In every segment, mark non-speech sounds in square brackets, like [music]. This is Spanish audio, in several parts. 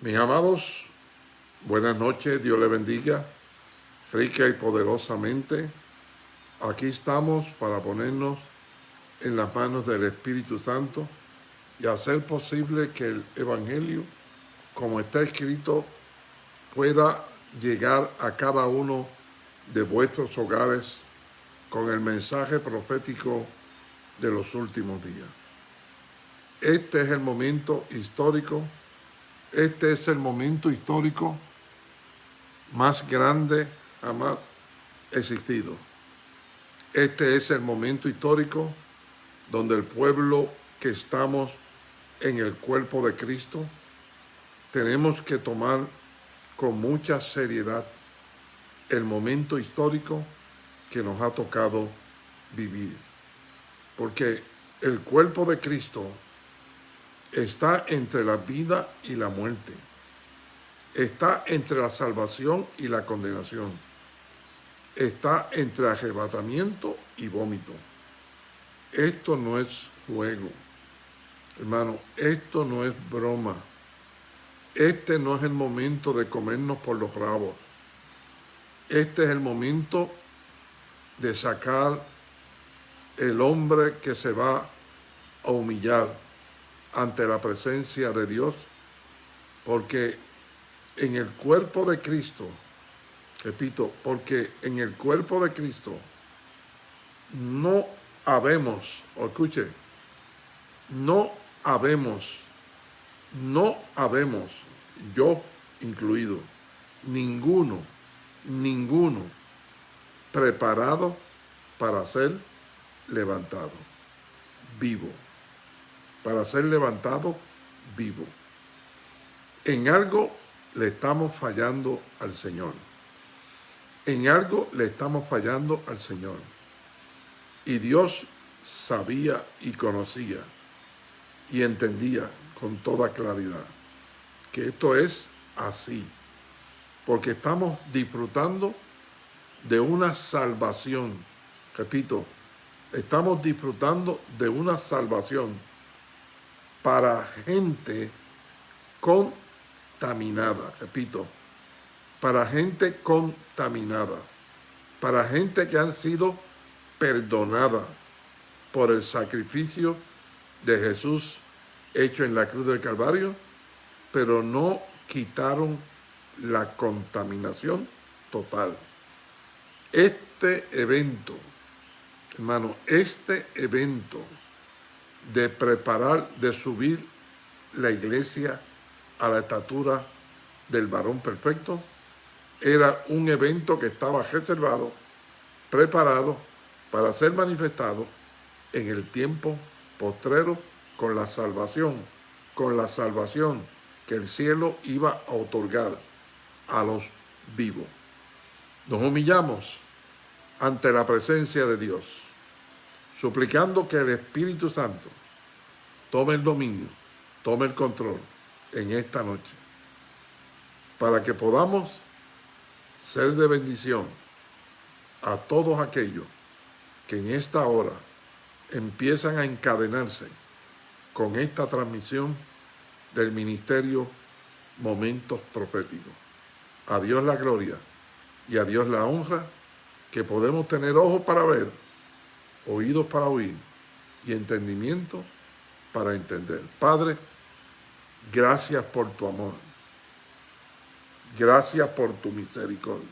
Mis amados, buenas noches, Dios le bendiga, rica y poderosamente. Aquí estamos para ponernos en las manos del Espíritu Santo y hacer posible que el Evangelio, como está escrito, pueda llegar a cada uno de vuestros hogares con el mensaje profético de los últimos días. Este es el momento histórico, este es el momento histórico más grande jamás existido. Este es el momento histórico donde el pueblo que estamos en el cuerpo de Cristo tenemos que tomar con mucha seriedad el momento histórico que nos ha tocado vivir. Porque el cuerpo de Cristo está entre la vida y la muerte. Está entre la salvación y la condenación. Está entre arrebatamiento y vómito. Esto no es juego. Hermano, esto no es broma. Este no es el momento de comernos por los rabos. Este es el momento de sacar el hombre que se va a humillar ante la presencia de Dios, porque en el cuerpo de Cristo, repito, porque en el cuerpo de Cristo no habemos, o escuche, no habemos, no habemos, yo incluido, ninguno, ninguno preparado para ser levantado, vivo para ser levantado vivo. En algo le estamos fallando al Señor. En algo le estamos fallando al Señor. Y Dios sabía y conocía y entendía con toda claridad que esto es así. Porque estamos disfrutando de una salvación. Repito, estamos disfrutando de una salvación para gente contaminada, repito, para gente contaminada, para gente que han sido perdonada por el sacrificio de Jesús hecho en la cruz del Calvario, pero no quitaron la contaminación total. Este evento, hermano, este evento de preparar, de subir la iglesia a la estatura del varón perfecto, era un evento que estaba reservado, preparado para ser manifestado en el tiempo postrero con la salvación, con la salvación que el cielo iba a otorgar a los vivos. Nos humillamos ante la presencia de Dios suplicando que el Espíritu Santo tome el dominio, tome el control en esta noche, para que podamos ser de bendición a todos aquellos que en esta hora empiezan a encadenarse con esta transmisión del ministerio Momentos Proféticos. A Dios la gloria y a Dios la honra, que podemos tener ojos para ver oídos para oír y entendimiento para entender. Padre, gracias por tu amor. Gracias por tu misericordia.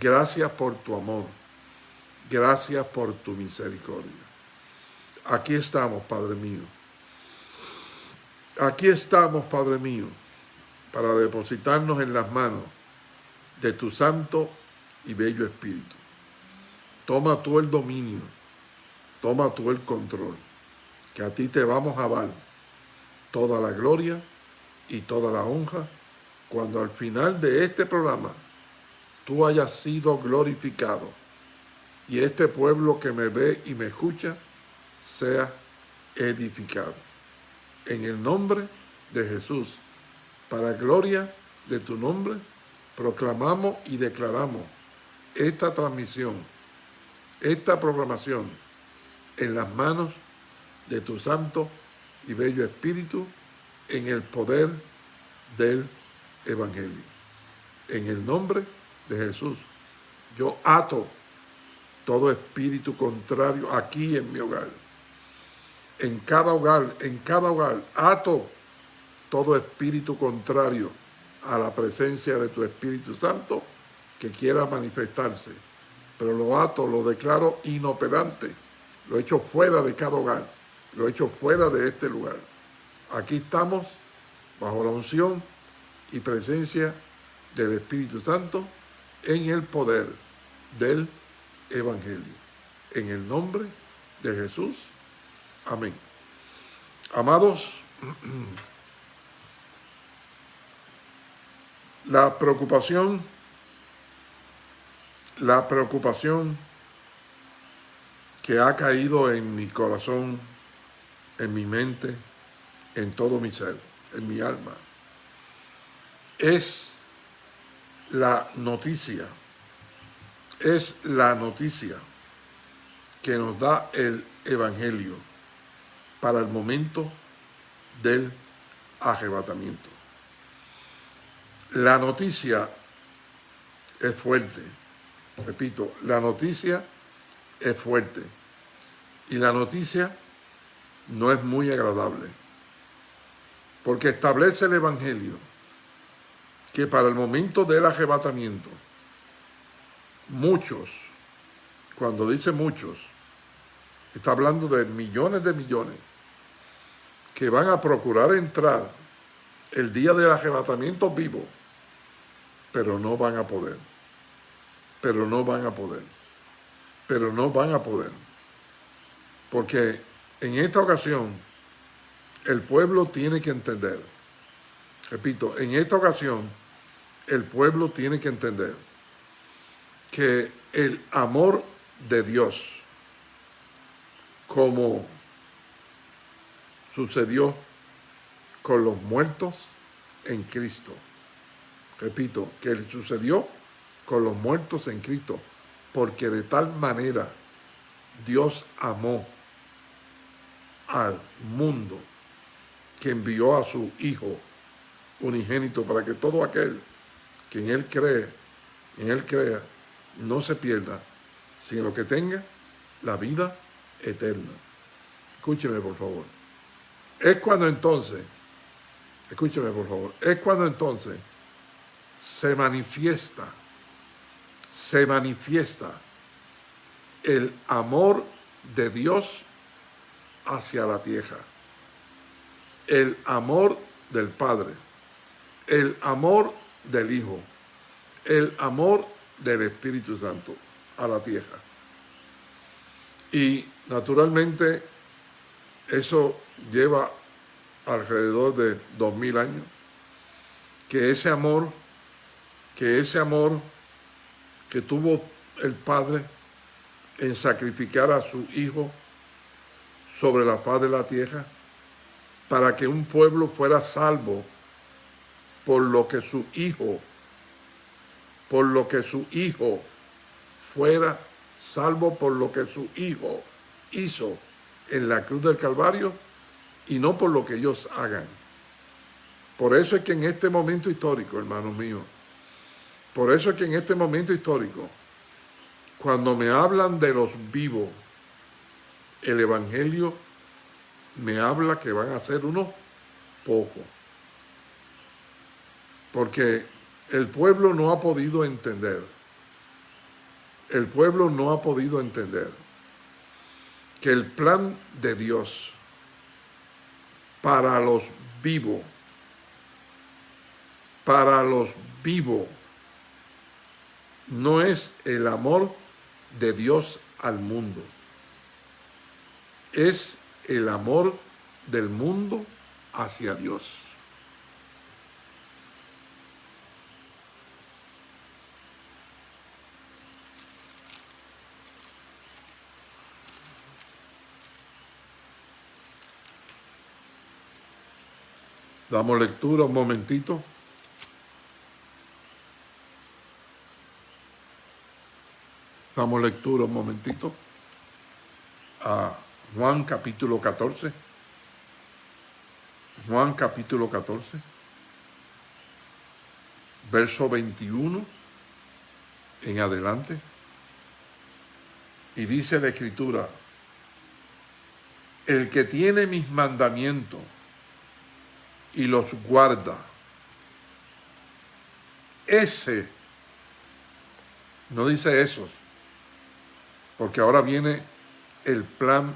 Gracias por tu amor. Gracias por tu misericordia. Aquí estamos, Padre mío. Aquí estamos, Padre mío, para depositarnos en las manos de tu santo y bello Espíritu. Toma tú el dominio, toma tú el control, que a ti te vamos a dar toda la gloria y toda la honra cuando al final de este programa tú hayas sido glorificado y este pueblo que me ve y me escucha sea edificado. En el nombre de Jesús, para gloria de tu nombre, proclamamos y declaramos esta transmisión esta programación en las manos de tu santo y bello Espíritu en el poder del Evangelio. En el nombre de Jesús, yo ato todo espíritu contrario aquí en mi hogar. En cada hogar, en cada hogar, ato todo espíritu contrario a la presencia de tu Espíritu Santo que quiera manifestarse. Pero lo ato, lo declaro inoperante, lo echo fuera de cada hogar, lo echo fuera de este lugar. Aquí estamos bajo la unción y presencia del Espíritu Santo en el poder del Evangelio. En el nombre de Jesús. Amén. Amados, [clears throat] la preocupación, la preocupación que ha caído en mi corazón, en mi mente, en todo mi ser, en mi alma, es la noticia, es la noticia que nos da el Evangelio para el momento del arrebatamiento. La noticia es fuerte, repito, la noticia es fuerte y la noticia no es muy agradable porque establece el Evangelio que para el momento del arrebatamiento, muchos, cuando dice muchos, está hablando de millones de millones, que van a procurar entrar el día del arrebatamiento vivo, pero no van a poder, pero no van a poder, pero no van a poder, porque en esta ocasión el pueblo tiene que entender, repito, en esta ocasión el pueblo tiene que entender que el amor de Dios, como sucedió con los muertos en Cristo, repito, que sucedió con los muertos en Cristo, porque de tal manera Dios amó al mundo que envió a su Hijo unigénito para que todo aquel que en Él cree, en Él crea, no se pierda, sino que tenga la vida eterna. Escúcheme, por favor. Es cuando entonces, escúcheme, por favor, es cuando entonces se manifiesta, se manifiesta el amor de Dios hacia la tierra, el amor del Padre, el amor del Hijo, el amor del Espíritu Santo a la tierra. Y naturalmente eso lleva alrededor de dos mil años, que ese amor, que ese amor que tuvo el Padre en sacrificar a su Hijo sobre la paz de la tierra, para que un pueblo fuera salvo por lo que su hijo, por lo que su hijo fuera salvo por lo que su hijo hizo en la cruz del Calvario y no por lo que ellos hagan. Por eso es que en este momento histórico, hermanos míos, por eso es que en este momento histórico, cuando me hablan de los vivos, el Evangelio me habla que van a ser unos pocos. Porque el pueblo no ha podido entender, el pueblo no ha podido entender que el plan de Dios para los vivos, para los vivos, no es el amor de Dios al mundo, es el amor del mundo hacia Dios. Damos lectura un momentito. Damos lectura un momentito a Juan capítulo 14. Juan capítulo 14. verso 21 en adelante. Y dice la escritura, el que tiene mis mandamientos y los guarda, ese, no dice eso, porque ahora viene el plan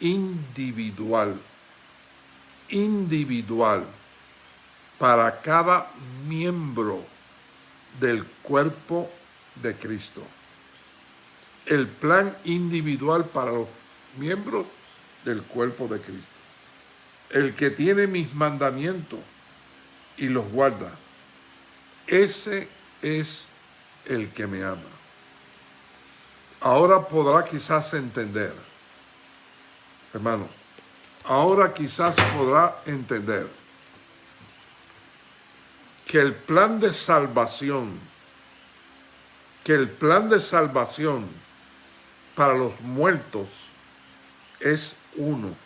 individual, individual, para cada miembro del cuerpo de Cristo. El plan individual para los miembros del cuerpo de Cristo. El que tiene mis mandamientos y los guarda, ese es el que me ama. Ahora podrá quizás entender, hermano, ahora quizás podrá entender que el plan de salvación, que el plan de salvación para los muertos es uno.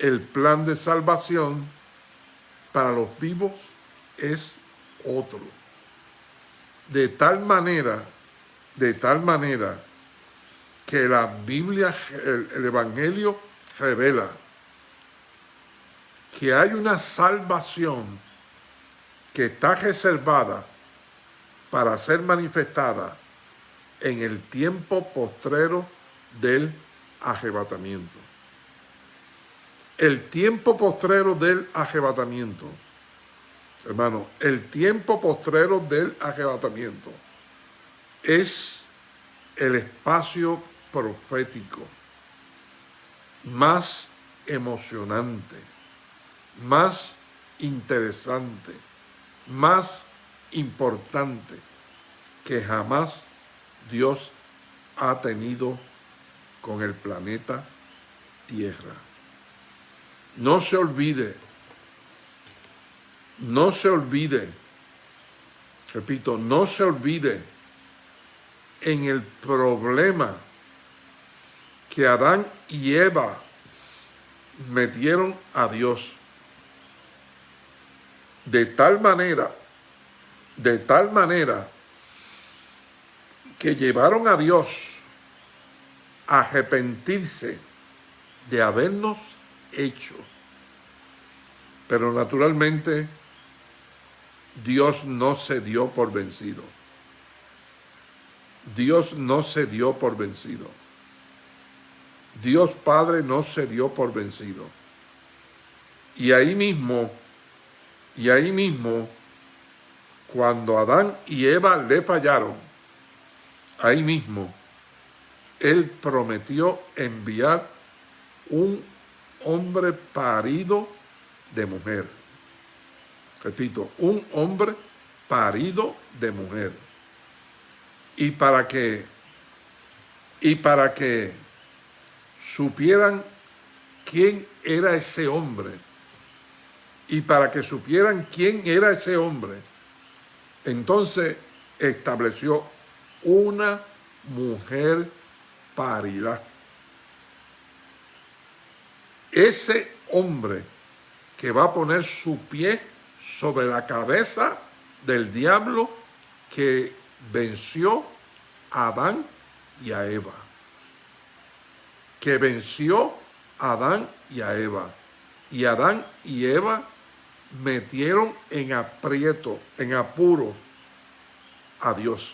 El plan de salvación para los vivos es otro. De tal manera, de tal manera que la Biblia, el, el Evangelio revela que hay una salvación que está reservada para ser manifestada en el tiempo postrero del arrebatamiento. El tiempo postrero del arrebatamiento, hermano, el tiempo postrero del arrebatamiento es el espacio profético más emocionante, más interesante, más importante que jamás Dios ha tenido con el planeta Tierra. No se olvide, no se olvide, repito, no se olvide en el problema que Adán y Eva metieron a Dios. De tal manera, de tal manera, que llevaron a Dios a arrepentirse de habernos hecho. Pero naturalmente Dios no se dio por vencido. Dios no se dio por vencido. Dios Padre no se dio por vencido. Y ahí mismo, y ahí mismo, cuando Adán y Eva le fallaron, ahí mismo, Él prometió enviar un hombre parido de mujer. Repito, un hombre parido de mujer. Y para que, y para que supieran quién era ese hombre, y para que supieran quién era ese hombre, entonces estableció una mujer parida. Ese hombre que va a poner su pie sobre la cabeza del diablo que venció a Adán y a Eva. Que venció a Adán y a Eva. Y Adán y Eva metieron en aprieto, en apuro a Dios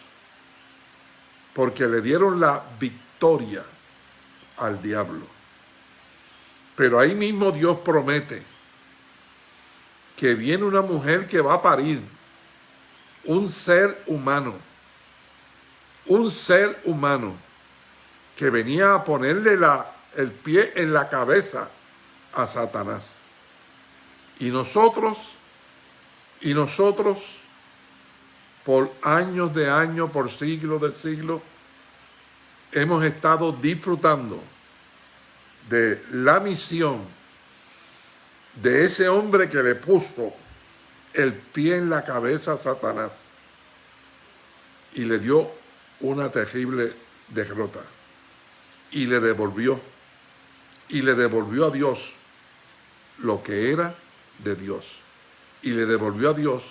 porque le dieron la victoria al diablo. Pero ahí mismo Dios promete que viene una mujer que va a parir un ser humano, un ser humano que venía a ponerle la, el pie en la cabeza a Satanás. Y nosotros, y nosotros por años de años, por siglos de siglos, hemos estado disfrutando de la misión de ese hombre que le puso el pie en la cabeza a Satanás y le dio una terrible derrota y le devolvió y le devolvió a Dios lo que era de Dios y le devolvió a Dios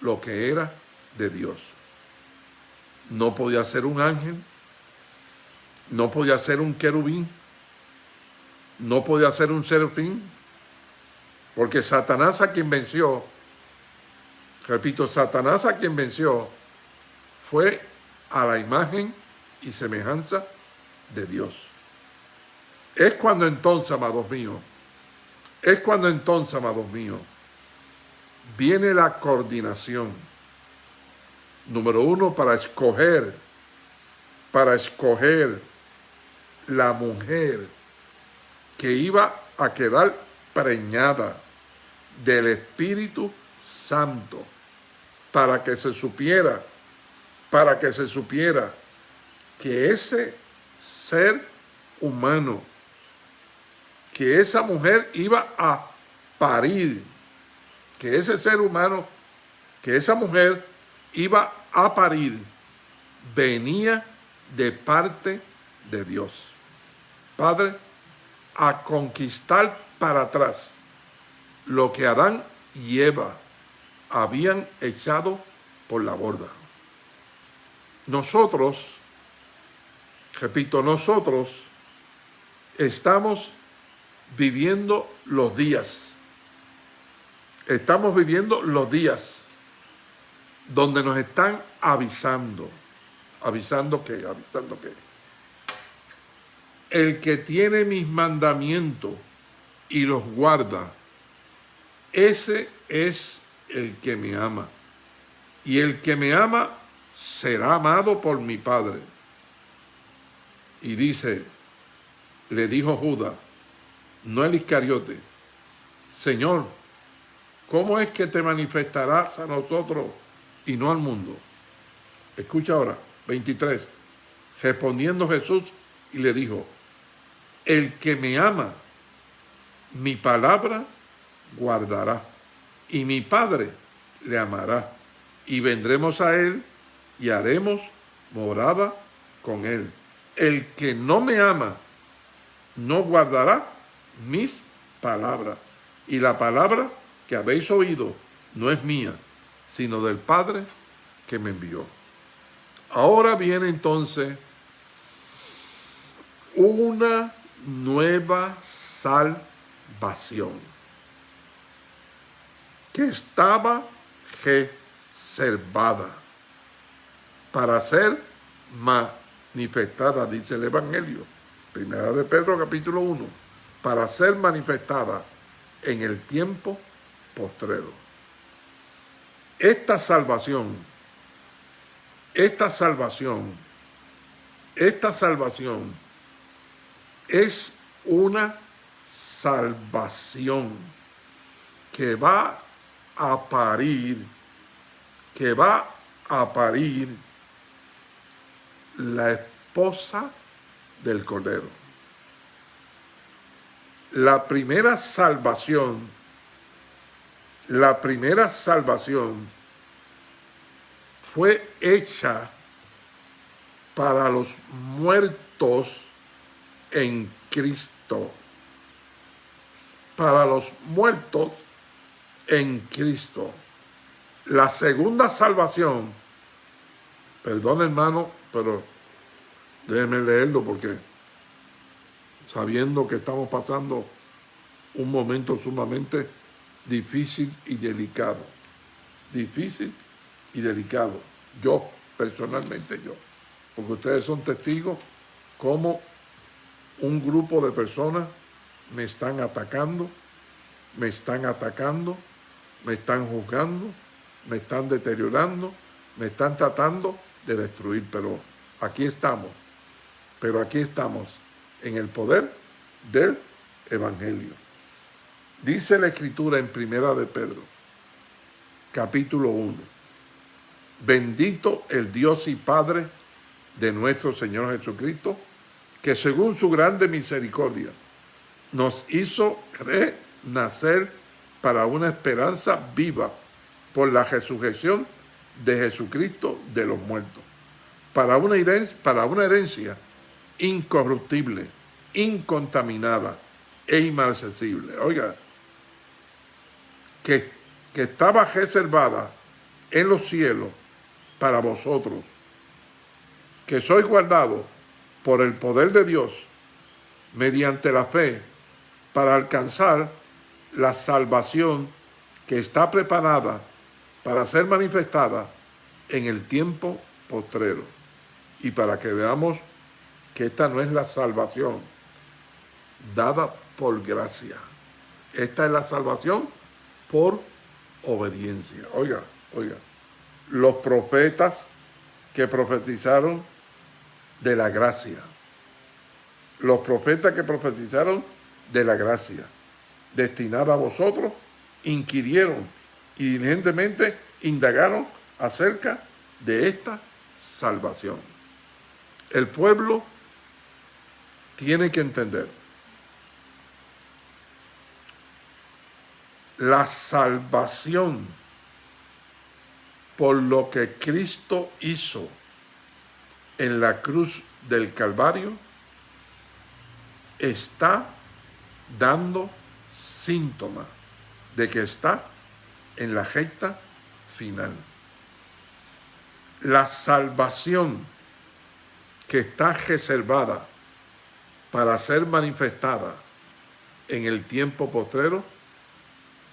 lo que era de Dios. No podía ser un ángel, no podía ser un querubín, no podía ser un serafín, porque Satanás a quien venció, repito, Satanás a quien venció fue a la imagen y semejanza de Dios. Es cuando entonces, amados míos, es cuando entonces, amados míos, viene la coordinación. Número uno, para escoger, para escoger la mujer que iba a quedar preñada del Espíritu Santo, para que se supiera, para que se supiera que ese ser humano, que esa mujer iba a parir, que ese ser humano, que esa mujer iba a parir, venía de parte de Dios. Padre, a conquistar para atrás lo que Adán y Eva habían echado por la borda. Nosotros, repito, nosotros estamos viviendo los días. Estamos viviendo los días donde nos están avisando. ¿Avisando qué? ¿Avisando qué? El que tiene mis mandamientos y los guarda, ese es el que me ama. Y el que me ama será amado por mi Padre. Y dice, le dijo Judas, no el Iscariote, Señor, ¿cómo es que te manifestarás a nosotros y no al mundo? Escucha ahora, 23. Respondiendo Jesús y le dijo, el que me ama, mi palabra guardará, y mi Padre le amará, y vendremos a él y haremos morada con él. El que no me ama, no guardará mis palabras. Y la palabra que habéis oído no es mía, sino del Padre que me envió. Ahora viene entonces una nueva salvación que estaba reservada para ser manifestada, dice el Evangelio, primera de Pedro capítulo 1, para ser manifestada en el tiempo postrero. Esta salvación, esta salvación, esta salvación es una salvación que va a parir, que va a parir la esposa del Cordero la primera salvación, la primera salvación fue hecha para los muertos en Cristo. Para los muertos en Cristo. La segunda salvación, perdón hermano, pero déjeme leerlo porque sabiendo que estamos pasando un momento sumamente difícil y delicado. Difícil y delicado. Yo, personalmente yo. Porque ustedes son testigos cómo un grupo de personas me están atacando, me están atacando, me están juzgando, me están deteriorando, me están tratando de destruir. Pero aquí estamos, pero aquí estamos en el poder del Evangelio. Dice la Escritura en Primera de Pedro, capítulo 1. Bendito el Dios y Padre de nuestro Señor Jesucristo, que según su grande misericordia nos hizo renacer para una esperanza viva por la resurrección de Jesucristo de los muertos, para una herencia, para una herencia incorruptible, incontaminada e inmarcesible. Oiga, que, que estaba reservada en los cielos para vosotros, que sois guardados por el poder de Dios mediante la fe para alcanzar la salvación que está preparada para ser manifestada en el tiempo postrero. Y para que veamos que esta no es la salvación dada por gracia. Esta es la salvación por obediencia. Oiga, oiga, los profetas que profetizaron de la gracia. Los profetas que profetizaron de la gracia, destinada a vosotros, inquirieron y diligentemente indagaron acerca de esta salvación. El pueblo tiene que entender la salvación por lo que Cristo hizo en la cruz del Calvario está dando síntomas de que está en la recta final. La salvación que está reservada para ser manifestada en el tiempo postrero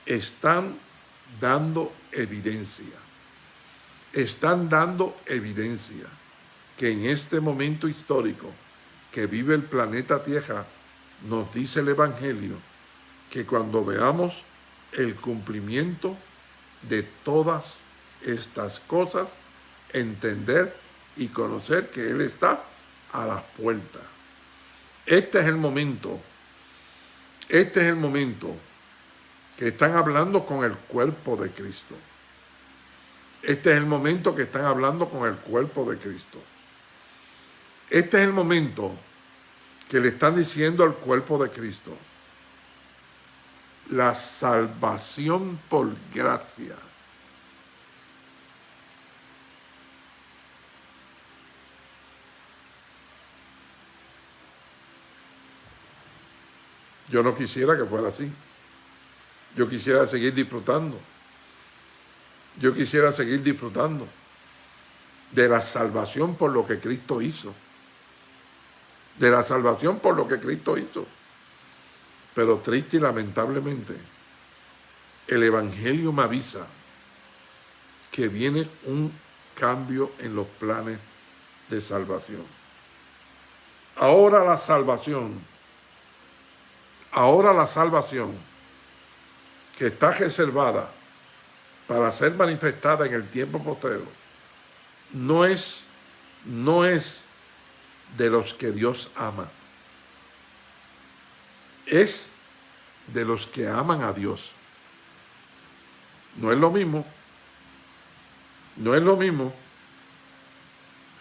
están dando evidencia. Están dando evidencia que en este momento histórico que vive el planeta Tierra, nos dice el Evangelio que cuando veamos el cumplimiento de todas estas cosas, entender y conocer que Él está a las puertas. Este es el momento, este es el momento que están hablando con el cuerpo de Cristo. Este es el momento que están hablando con el cuerpo de Cristo. Este es el momento que le están diciendo al cuerpo de Cristo. La salvación por gracia. Yo no quisiera que fuera así. Yo quisiera seguir disfrutando. Yo quisiera seguir disfrutando de la salvación por lo que Cristo hizo. De la salvación por lo que Cristo hizo. Pero triste y lamentablemente, el Evangelio me avisa que viene un cambio en los planes de salvación. Ahora la salvación, ahora la salvación que está reservada para ser manifestada en el tiempo posterior, no es, no es de los que Dios ama. Es de los que aman a Dios. No es lo mismo. No es lo mismo.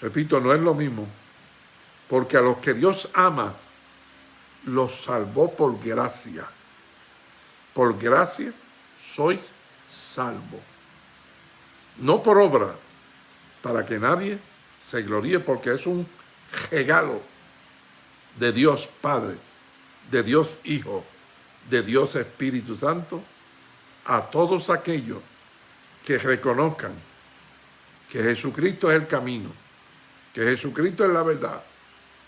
Repito, no es lo mismo. Porque a los que Dios ama, los salvó por gracia por gracia sois salvo. No por obra, para que nadie se gloríe, porque es un regalo de Dios Padre, de Dios Hijo, de Dios Espíritu Santo, a todos aquellos que reconozcan que Jesucristo es el camino, que Jesucristo es la verdad,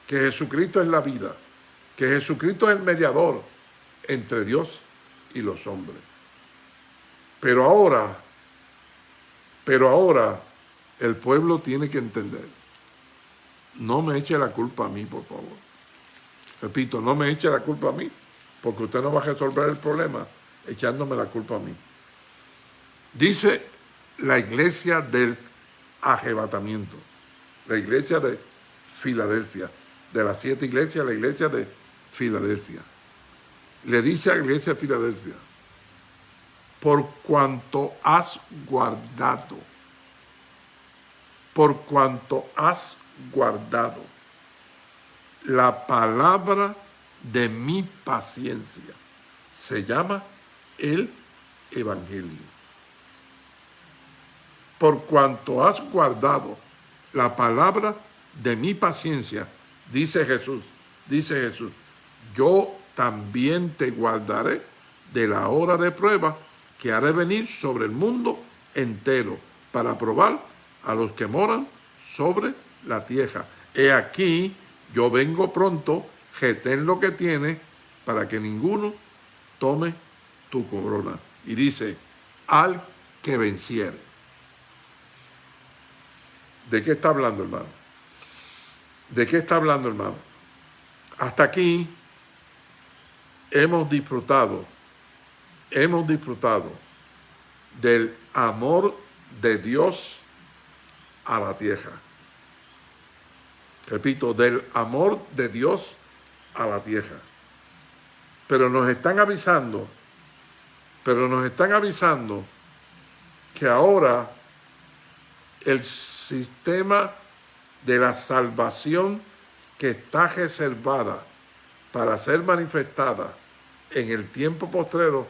que Jesucristo es la vida, que Jesucristo es el mediador entre Dios y los hombres. Pero ahora, pero ahora el pueblo tiene que entender. No me eche la culpa a mí, por favor. Repito, no me eche la culpa a mí, porque usted no va a resolver el problema echándome la culpa a mí. Dice la iglesia del arrebatamiento, la iglesia de Filadelfia, de las siete iglesias, la iglesia de Filadelfia le dice a la iglesia de Filadelfia, por cuanto has guardado, por cuanto has guardado la palabra de mi paciencia, se llama el Evangelio. Por cuanto has guardado la palabra de mi paciencia, dice Jesús, dice Jesús, yo también te guardaré de la hora de prueba que ha de venir sobre el mundo entero para probar a los que moran sobre la tierra. He aquí, yo vengo pronto, ten lo que tiene, para que ninguno tome tu corona. Y dice, al que venciere. ¿De qué está hablando, hermano? ¿De qué está hablando, hermano? Hasta aquí hemos disfrutado, hemos disfrutado del amor de Dios a la tierra. Repito, del amor de Dios a la tierra. Pero nos están avisando, pero nos están avisando que ahora el sistema de la salvación que está reservada para ser manifestada en el tiempo postrero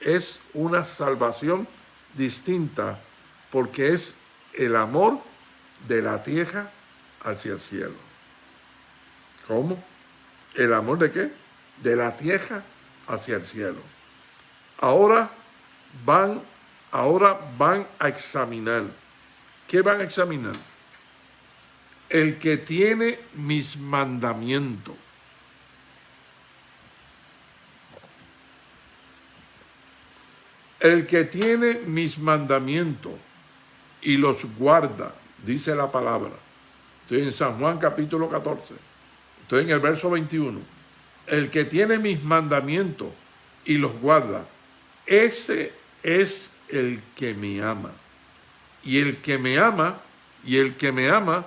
es una salvación distinta porque es el amor de la tierra hacia el cielo. ¿Cómo? ¿El amor de qué? De la tierra hacia el cielo. Ahora van, ahora van a examinar. ¿Qué van a examinar? El que tiene mis mandamientos. El que tiene mis mandamientos y los guarda, dice la palabra. Estoy en San Juan capítulo 14. Estoy en el verso 21. El que tiene mis mandamientos y los guarda, ese es el que me ama. Y el que me ama, y el que me ama,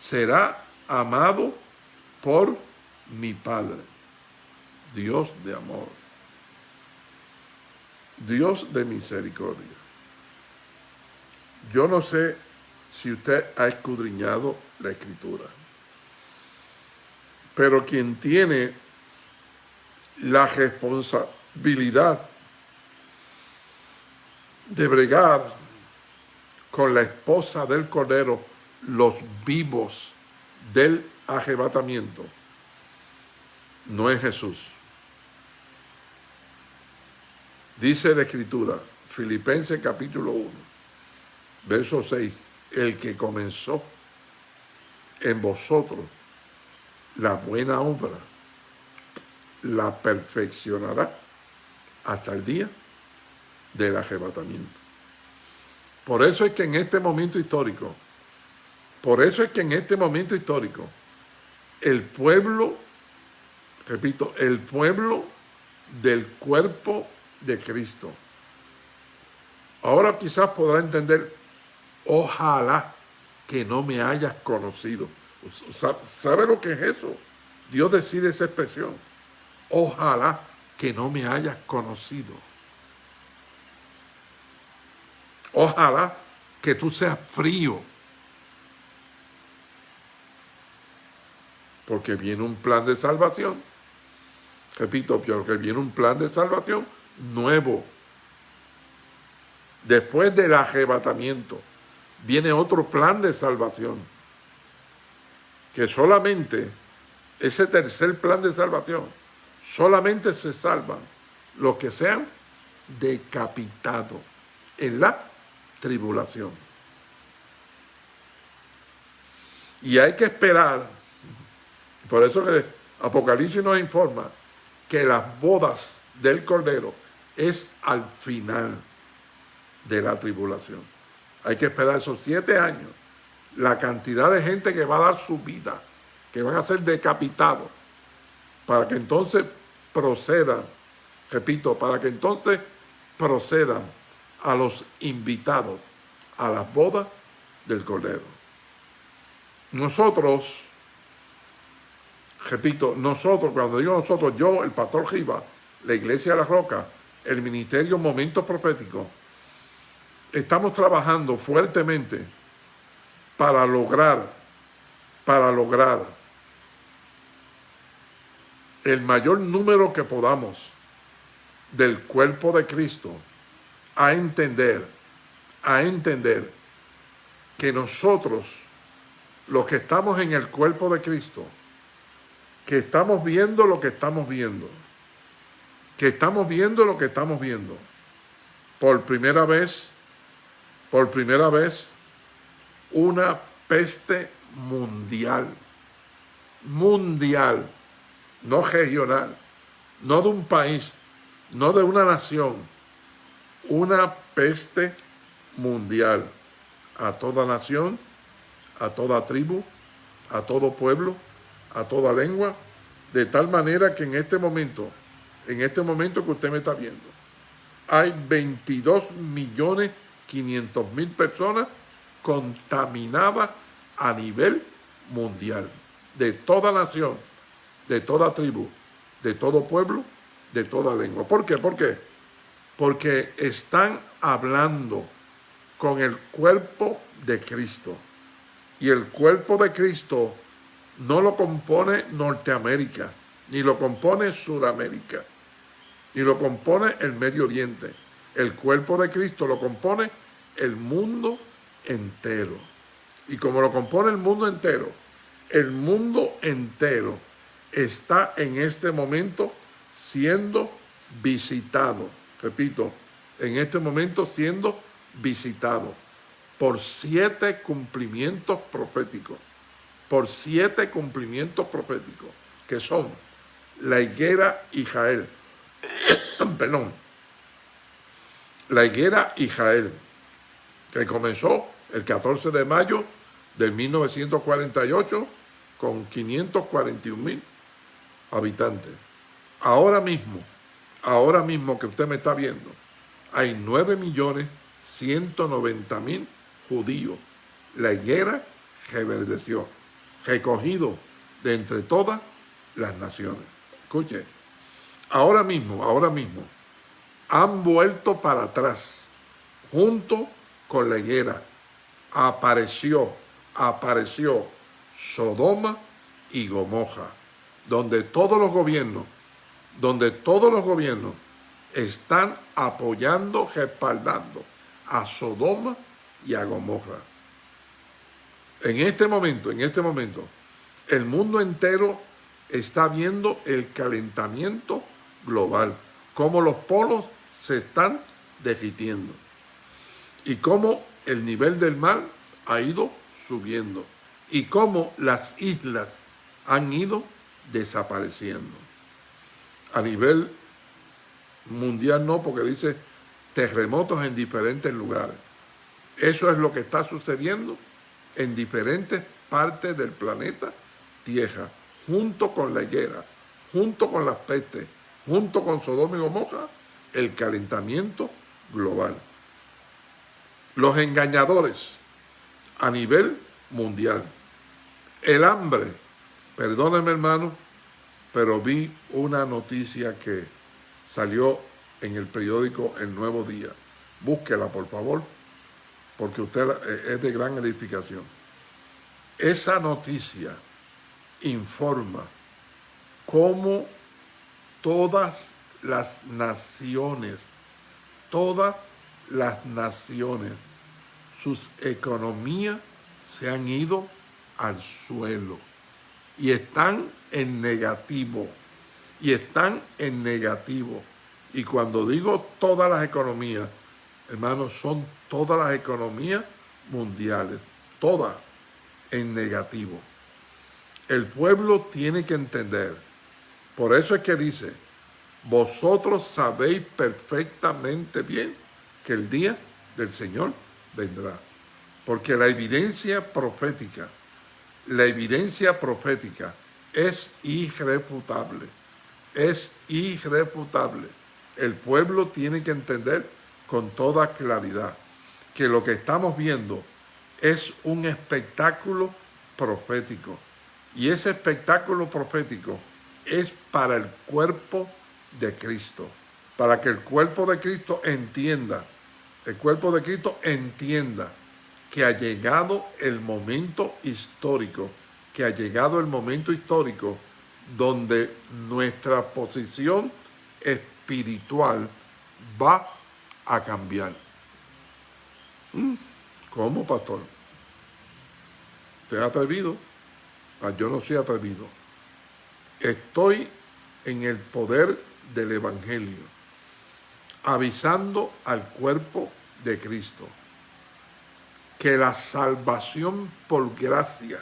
será amado por mi Padre. Dios de amor. Dios de misericordia. Yo no sé si usted ha escudriñado la escritura, pero quien tiene la responsabilidad de bregar con la esposa del Cordero los vivos del arrebatamiento, no es Jesús. Dice la Escritura, Filipenses capítulo 1, verso 6, el que comenzó en vosotros la buena obra, la perfeccionará hasta el día del arrebatamiento. Por eso es que en este momento histórico, por eso es que en este momento histórico, el pueblo, repito, el pueblo del cuerpo de Cristo. Ahora quizás podrá entender, ojalá que no me hayas conocido. ¿Sabe lo que es eso? Dios decide esa expresión. Ojalá que no me hayas conocido. Ojalá que tú seas frío. Porque viene un plan de salvación. Repito, porque viene un plan de salvación nuevo. Después del arrebatamiento, viene otro plan de salvación. Que solamente, ese tercer plan de salvación, solamente se salvan los que sean decapitados en la tribulación. Y hay que esperar, por eso que Apocalipsis nos informa que las bodas del Cordero es al final de la tribulación. Hay que esperar esos siete años, la cantidad de gente que va a dar su vida, que van a ser decapitados, para que entonces procedan, repito, para que entonces procedan a los invitados a las bodas del Cordero. Nosotros, repito, nosotros, cuando digo nosotros, yo, el pastor Giva, la Iglesia de la Roca, el Ministerio Momento Profético, estamos trabajando fuertemente para lograr, para lograr el mayor número que podamos del cuerpo de Cristo a entender, a entender que nosotros, los que estamos en el cuerpo de Cristo, que estamos viendo lo que estamos viendo, que estamos viendo lo que estamos viendo. Por primera vez por primera vez una peste mundial, mundial, no regional, no de un país, no de una nación, una peste mundial a toda nación, a toda tribu, a todo pueblo, a toda lengua, de tal manera que en este momento, en este momento que usted me está viendo, hay 22 millones 500 mil personas contaminadas a nivel mundial, de toda nación, de toda tribu, de todo pueblo, de toda lengua. ¿Por qué? ¿Por qué? Porque están hablando con el cuerpo de Cristo. Y el cuerpo de Cristo no lo compone Norteamérica, ni lo compone Suramérica, ni lo compone el Medio Oriente. El cuerpo de Cristo lo compone el mundo entero. Y como lo compone el mundo entero, el mundo entero está en este momento siendo visitado. Repito, en este momento siendo visitado por siete cumplimientos proféticos. Por siete cumplimientos proféticos, que son la higuera y Jael. [coughs] Perdón. La higuera y Jael que comenzó el 14 de mayo de 1948 con 541 mil habitantes. Ahora mismo, ahora mismo que usted me está viendo, hay 9 millones 190 mil judíos. La higuera reverdeció, recogido de entre todas las naciones. Escuche, ahora mismo, ahora mismo, han vuelto para atrás, junto con la higuera. Apareció, apareció Sodoma y Gomorra, donde todos los gobiernos, donde todos los gobiernos están apoyando, respaldando a Sodoma y a Gomorra. En este momento, en este momento, el mundo entero está viendo el calentamiento global, cómo los polos se están derritiendo y cómo el nivel del mar ha ido subiendo y cómo las islas han ido desapareciendo. A nivel mundial no, porque dice terremotos en diferentes lugares. Eso es lo que está sucediendo en diferentes partes del planeta Tierra, junto con la higuera, junto con las pestes, junto con Sodoma y Gomorra, el calentamiento global los engañadores a nivel mundial. El hambre, perdónenme hermano, pero vi una noticia que salió en el periódico El Nuevo Día. Búsquela, por favor, porque usted es de gran edificación. Esa noticia informa cómo todas las naciones, todas las naciones, sus economías se han ido al suelo y están en negativo, y están en negativo. Y cuando digo todas las economías, hermanos, son todas las economías mundiales, todas en negativo. El pueblo tiene que entender, por eso es que dice, vosotros sabéis perfectamente bien que el día del Señor vendrá. Porque la evidencia profética, la evidencia profética es irrefutable, es irrefutable. El pueblo tiene que entender con toda claridad que lo que estamos viendo es un espectáculo profético. Y ese espectáculo profético es para el cuerpo de Cristo, para que el cuerpo de Cristo entienda el cuerpo de Cristo entienda que ha llegado el momento histórico, que ha llegado el momento histórico donde nuestra posición espiritual va a cambiar. Mm, ¿Cómo, pastor? ¿Te ha atrevido? Ah, yo no soy atrevido. Estoy en el poder del Evangelio avisando al cuerpo de Cristo que la salvación por gracia,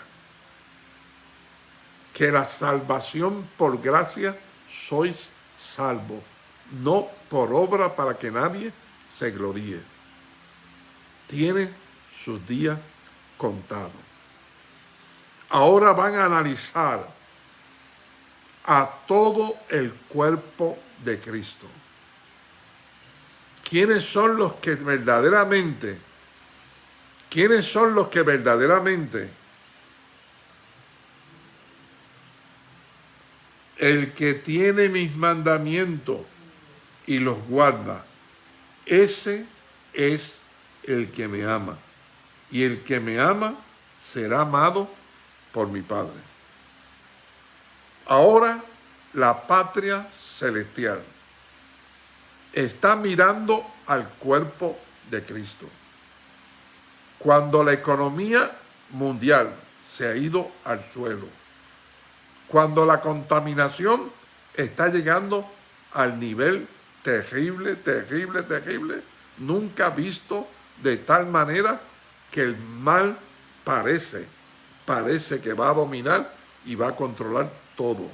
que la salvación por gracia sois salvo, no por obra para que nadie se gloríe. Tiene sus días contados. Ahora van a analizar a todo el cuerpo de Cristo. ¿Quiénes son los que verdaderamente, quiénes son los que verdaderamente el que tiene mis mandamientos y los guarda, ese es el que me ama. Y el que me ama será amado por mi Padre. Ahora la patria celestial está mirando al cuerpo de Cristo. Cuando la economía mundial se ha ido al suelo, cuando la contaminación está llegando al nivel terrible, terrible, terrible, nunca visto de tal manera que el mal parece, parece que va a dominar y va a controlar todo,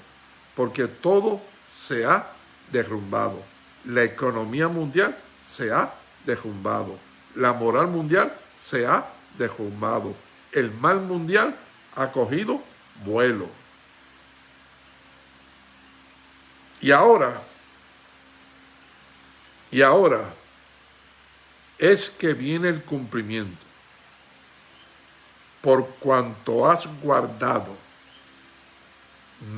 porque todo se ha derrumbado. La economía mundial se ha derrumbado. La moral mundial se ha derrumbado. El mal mundial ha cogido vuelo. Y ahora, y ahora es que viene el cumplimiento. Por cuanto has guardado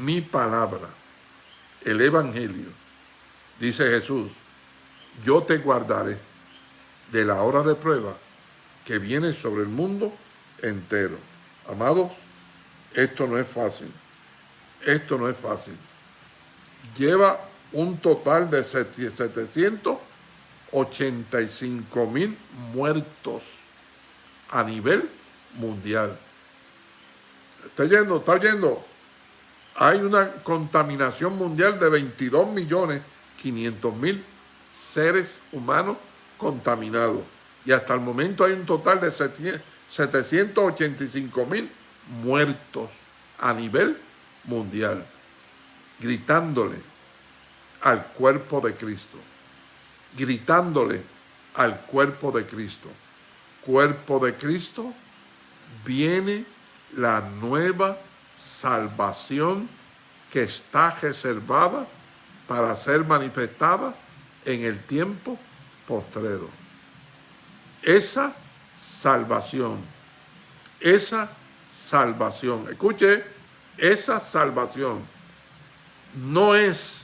mi palabra, el Evangelio, dice Jesús, yo te guardaré de la hora de prueba que viene sobre el mundo entero. Amados, esto no es fácil. Esto no es fácil. Lleva un total de 785 mil muertos a nivel mundial. ¿Está yendo? ¿Está yendo? Hay una contaminación mundial de 22 millones 500 mil seres humanos contaminados. Y hasta el momento hay un total de 785 mil muertos a nivel mundial, gritándole al cuerpo de Cristo, gritándole al cuerpo de Cristo. Cuerpo de Cristo, viene la nueva salvación que está reservada para ser manifestada en el tiempo postrero. Esa salvación, esa salvación, escuche, esa salvación no es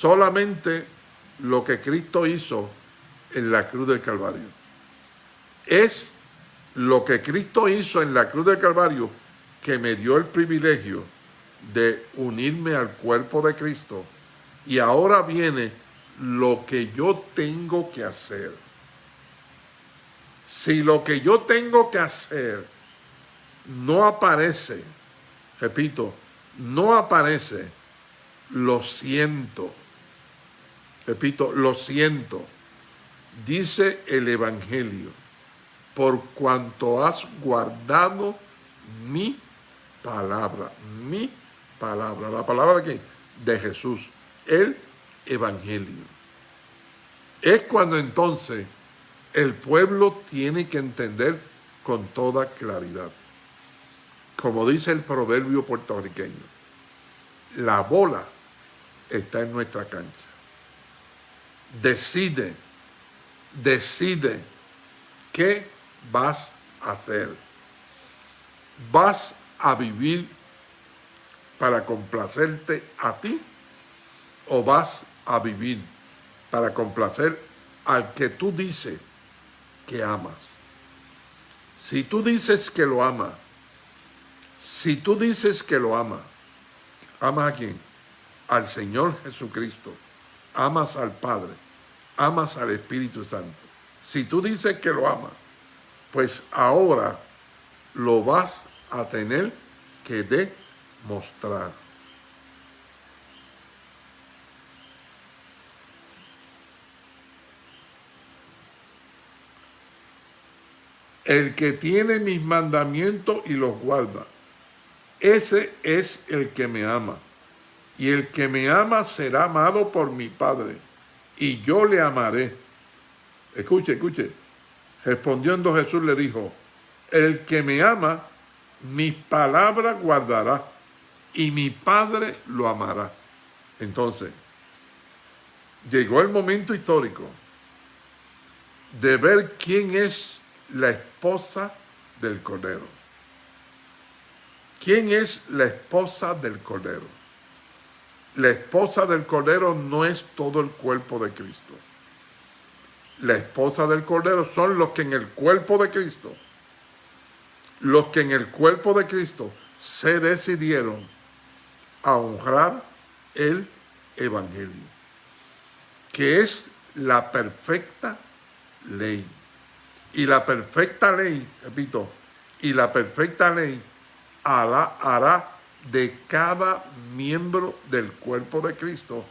solamente lo que Cristo hizo en la cruz del Calvario. Es lo que Cristo hizo en la cruz del Calvario que me dio el privilegio de unirme al cuerpo de Cristo y ahora viene lo que yo tengo que hacer. Si lo que yo tengo que hacer no aparece, repito, no aparece, lo siento. Repito, lo siento. Dice el Evangelio, por cuanto has guardado mi palabra, mi palabra. ¿La palabra de quién? De Jesús el Evangelio. Es cuando entonces el pueblo tiene que entender con toda claridad. Como dice el proverbio puertorriqueño, la bola está en nuestra cancha. Decide, decide qué vas a hacer. ¿Vas a vivir para complacerte a ti o vas a vivir para complacer al que tú dices que amas. Si tú dices que lo amas, si tú dices que lo amas, ¿amas a quién? Al Señor Jesucristo, amas al Padre, amas al Espíritu Santo. Si tú dices que lo amas, pues ahora lo vas a tener que demostrar. El que tiene mis mandamientos y los guarda, ese es el que me ama. Y el que me ama será amado por mi Padre, y yo le amaré. Escuche, escuche. Respondiendo Jesús le dijo, el que me ama, mis palabras guardará, y mi Padre lo amará. Entonces, llegó el momento histórico de ver quién es la esposa del Cordero. ¿Quién es la esposa del Cordero? La esposa del Cordero no es todo el cuerpo de Cristo. La esposa del Cordero son los que en el cuerpo de Cristo, los que en el cuerpo de Cristo se decidieron a honrar el Evangelio, que es la perfecta ley. Y la perfecta ley, repito, y la perfecta ley hará, de cada miembro del cuerpo de Cristo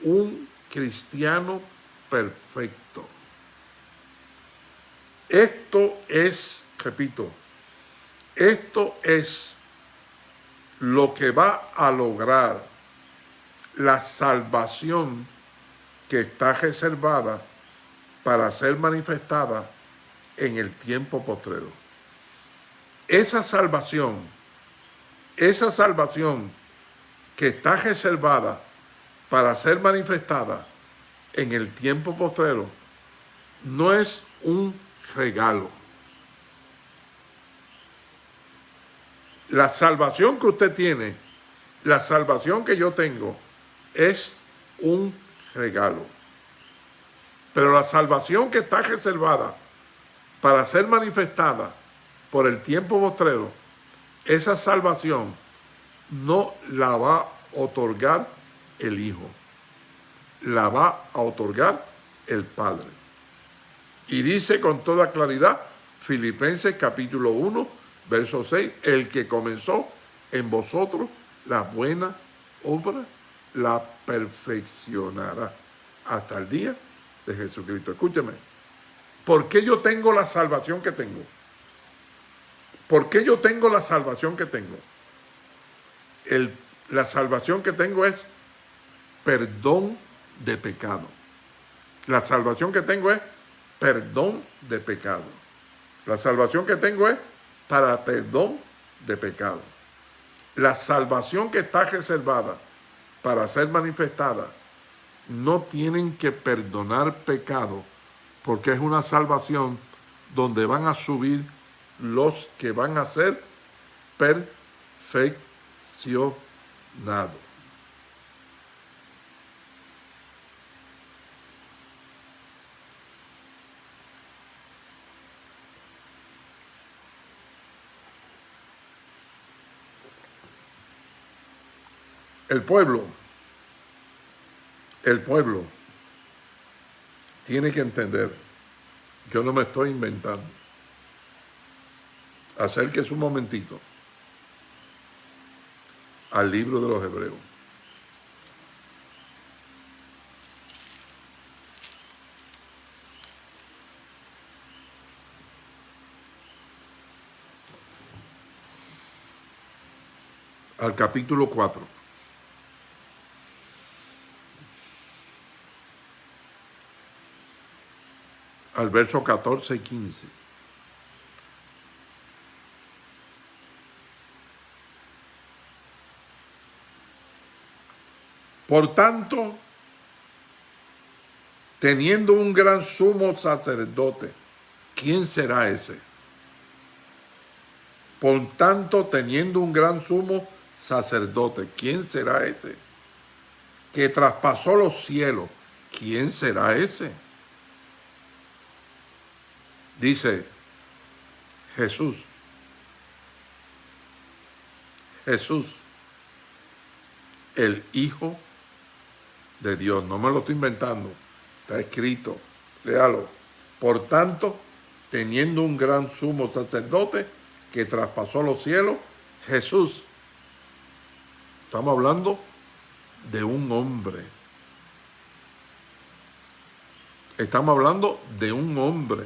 un cristiano perfecto. Esto es, repito, esto es lo que va a lograr la salvación que está reservada para ser manifestada en el tiempo postrero. Esa salvación, esa salvación que está reservada para ser manifestada en el tiempo postrero, no es un regalo. La salvación que usted tiene, la salvación que yo tengo, es un regalo. Pero la salvación que está reservada para ser manifestada por el tiempo postrero, esa salvación no la va a otorgar el Hijo, la va a otorgar el Padre. Y dice con toda claridad, Filipenses capítulo 1, verso 6, el que comenzó en vosotros la buena obra, la perfeccionará hasta el día de Jesucristo. Escúcheme, ¿por qué yo tengo la salvación que tengo? ¿Por qué yo tengo la salvación que tengo? El, la salvación que tengo es perdón de pecado. La salvación que tengo es perdón de pecado. La salvación que tengo es para perdón de pecado. La salvación que está reservada para ser manifestada no tienen que perdonar pecado porque es una salvación donde van a subir los que van a ser perfeccionados. El pueblo, el pueblo tiene que entender, yo no me estoy inventando, acérquese un momentito al libro de los hebreos. Al capítulo 4. Al verso 14 y 15. Por tanto, teniendo un gran sumo sacerdote, ¿quién será ese? Por tanto, teniendo un gran sumo sacerdote, ¿quién será ese? Que traspasó los cielos, ¿quién será ese? Dice Jesús. Jesús, el Hijo de Dios. No me lo estoy inventando. Está escrito. Léalo. Por tanto, teniendo un gran sumo sacerdote que traspasó los cielos, Jesús. Estamos hablando de un hombre. Estamos hablando de un hombre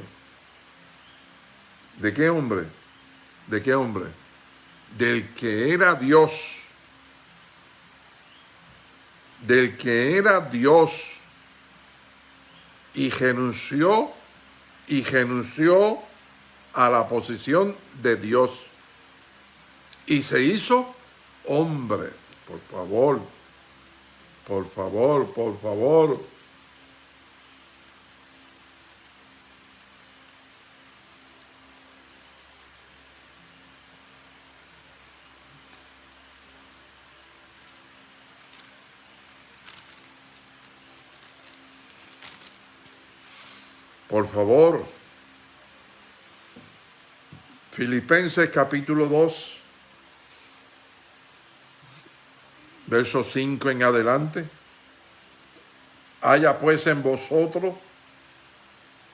¿De qué hombre? ¿De qué hombre? Del que era Dios. Del que era Dios. Y renunció, y renunció a la posición de Dios. Y se hizo hombre. Por favor, por favor, por favor. Por favor, Filipenses capítulo 2, verso 5 en adelante. Haya pues en vosotros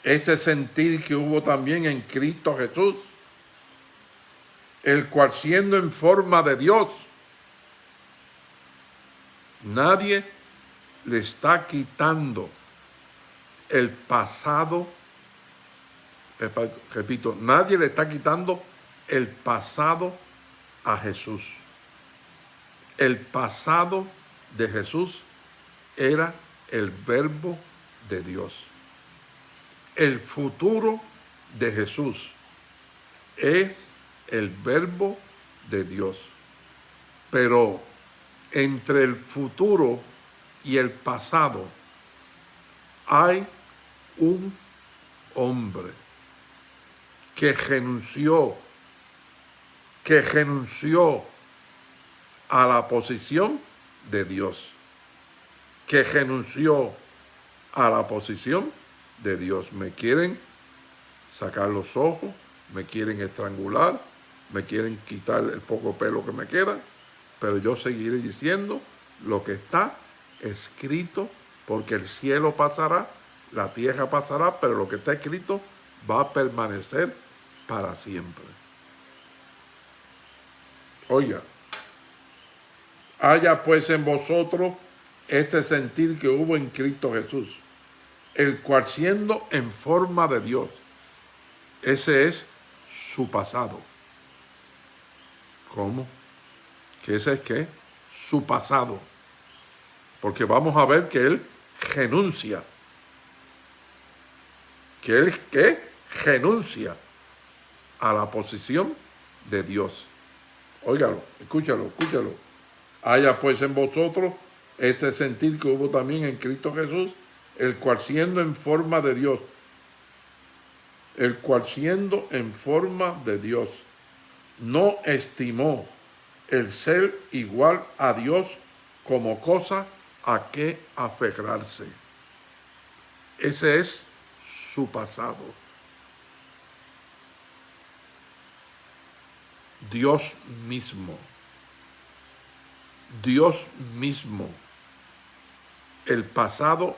este sentir que hubo también en Cristo Jesús, el cual siendo en forma de Dios, nadie le está quitando el pasado, repito, nadie le está quitando el pasado a Jesús. El pasado de Jesús era el verbo de Dios. El futuro de Jesús es el verbo de Dios. Pero entre el futuro y el pasado hay un hombre que renunció, que renunció a la posición de Dios, que renunció a la posición de Dios. Me quieren sacar los ojos, me quieren estrangular, me quieren quitar el poco pelo que me queda, pero yo seguiré diciendo lo que está escrito, porque el cielo pasará la tierra pasará, pero lo que está escrito va a permanecer para siempre. Oiga, haya pues en vosotros este sentir que hubo en Cristo Jesús, el cual siendo en forma de Dios, ese es su pasado. ¿Cómo? ¿Que ese es qué? Su pasado. Porque vamos a ver que él renuncia que él que renuncia a la posición de Dios. Óigalo, escúchalo, escúchalo. Haya pues en vosotros este sentir que hubo también en Cristo Jesús, el cual siendo en forma de Dios, el cual siendo en forma de Dios, no estimó el ser igual a Dios como cosa a que aferrarse. Ese es su pasado. Dios mismo, Dios mismo, el pasado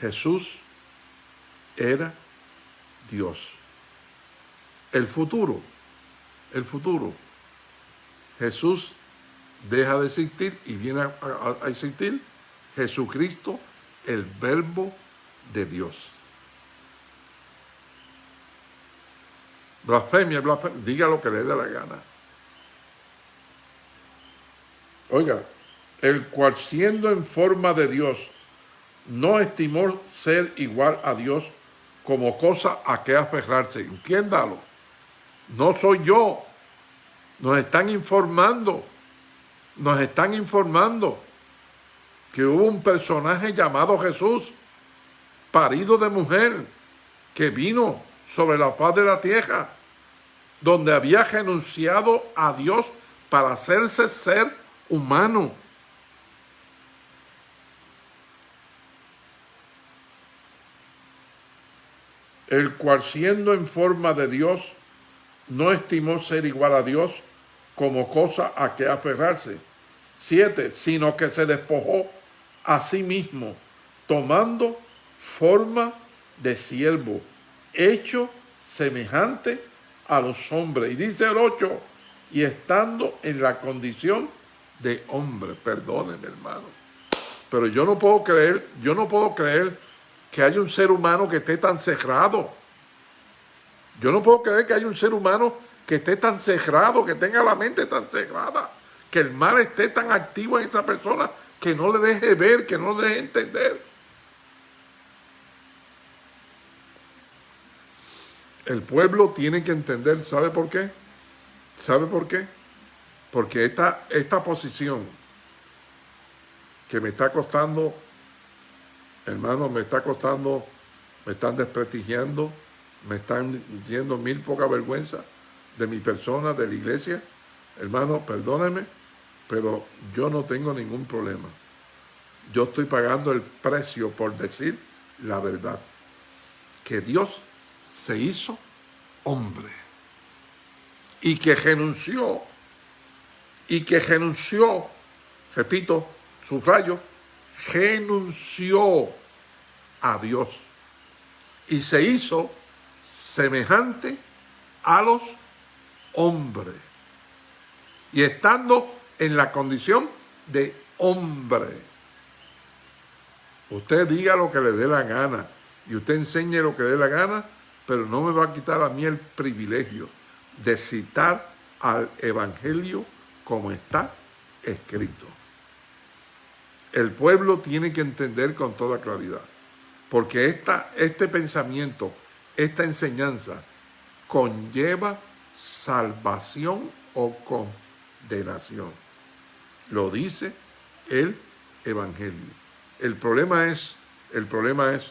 Jesús era Dios. El futuro, el futuro, Jesús deja de existir y viene a, a existir Jesucristo, el verbo de Dios. Blasfemia, blasfemia, diga lo que le dé la gana. Oiga, el cual siendo en forma de Dios, no estimó ser igual a Dios como cosa a que aferrarse. Entiéndalo. No soy yo. Nos están informando. Nos están informando que hubo un personaje llamado Jesús, parido de mujer, que vino sobre la paz de la tierra, donde había renunciado a Dios para hacerse ser humano. El cual siendo en forma de Dios, no estimó ser igual a Dios como cosa a que aferrarse. Siete, sino que se despojó a sí mismo, tomando forma de siervo hecho semejante a los hombres. Y dice el 8, y estando en la condición de hombre. Perdónenme, hermano. Pero yo no puedo creer, yo no puedo creer que haya un ser humano que esté tan cerrado. Yo no puedo creer que haya un ser humano que esté tan cerrado, que tenga la mente tan cerrada, que el mal esté tan activo en esa persona, que no le deje ver, que no le deje entender. El pueblo tiene que entender, ¿sabe por qué? ¿Sabe por qué? Porque esta, esta posición que me está costando, hermano, me está costando, me están desprestigiando, me están diciendo mil poca vergüenza de mi persona, de la iglesia. Hermano, perdóneme, pero yo no tengo ningún problema. Yo estoy pagando el precio por decir la verdad. Que Dios se hizo hombre. Y que renunció. Y que renunció. Repito, subrayo. Renunció a Dios. Y se hizo semejante a los hombres. Y estando en la condición de hombre. Usted diga lo que le dé la gana y usted enseñe lo que le dé la gana, pero no me va a quitar a mí el privilegio de citar al Evangelio como está escrito. El pueblo tiene que entender con toda claridad, porque esta, este pensamiento, esta enseñanza, conlleva salvación o condenación. Lo dice el Evangelio. El problema es, el problema es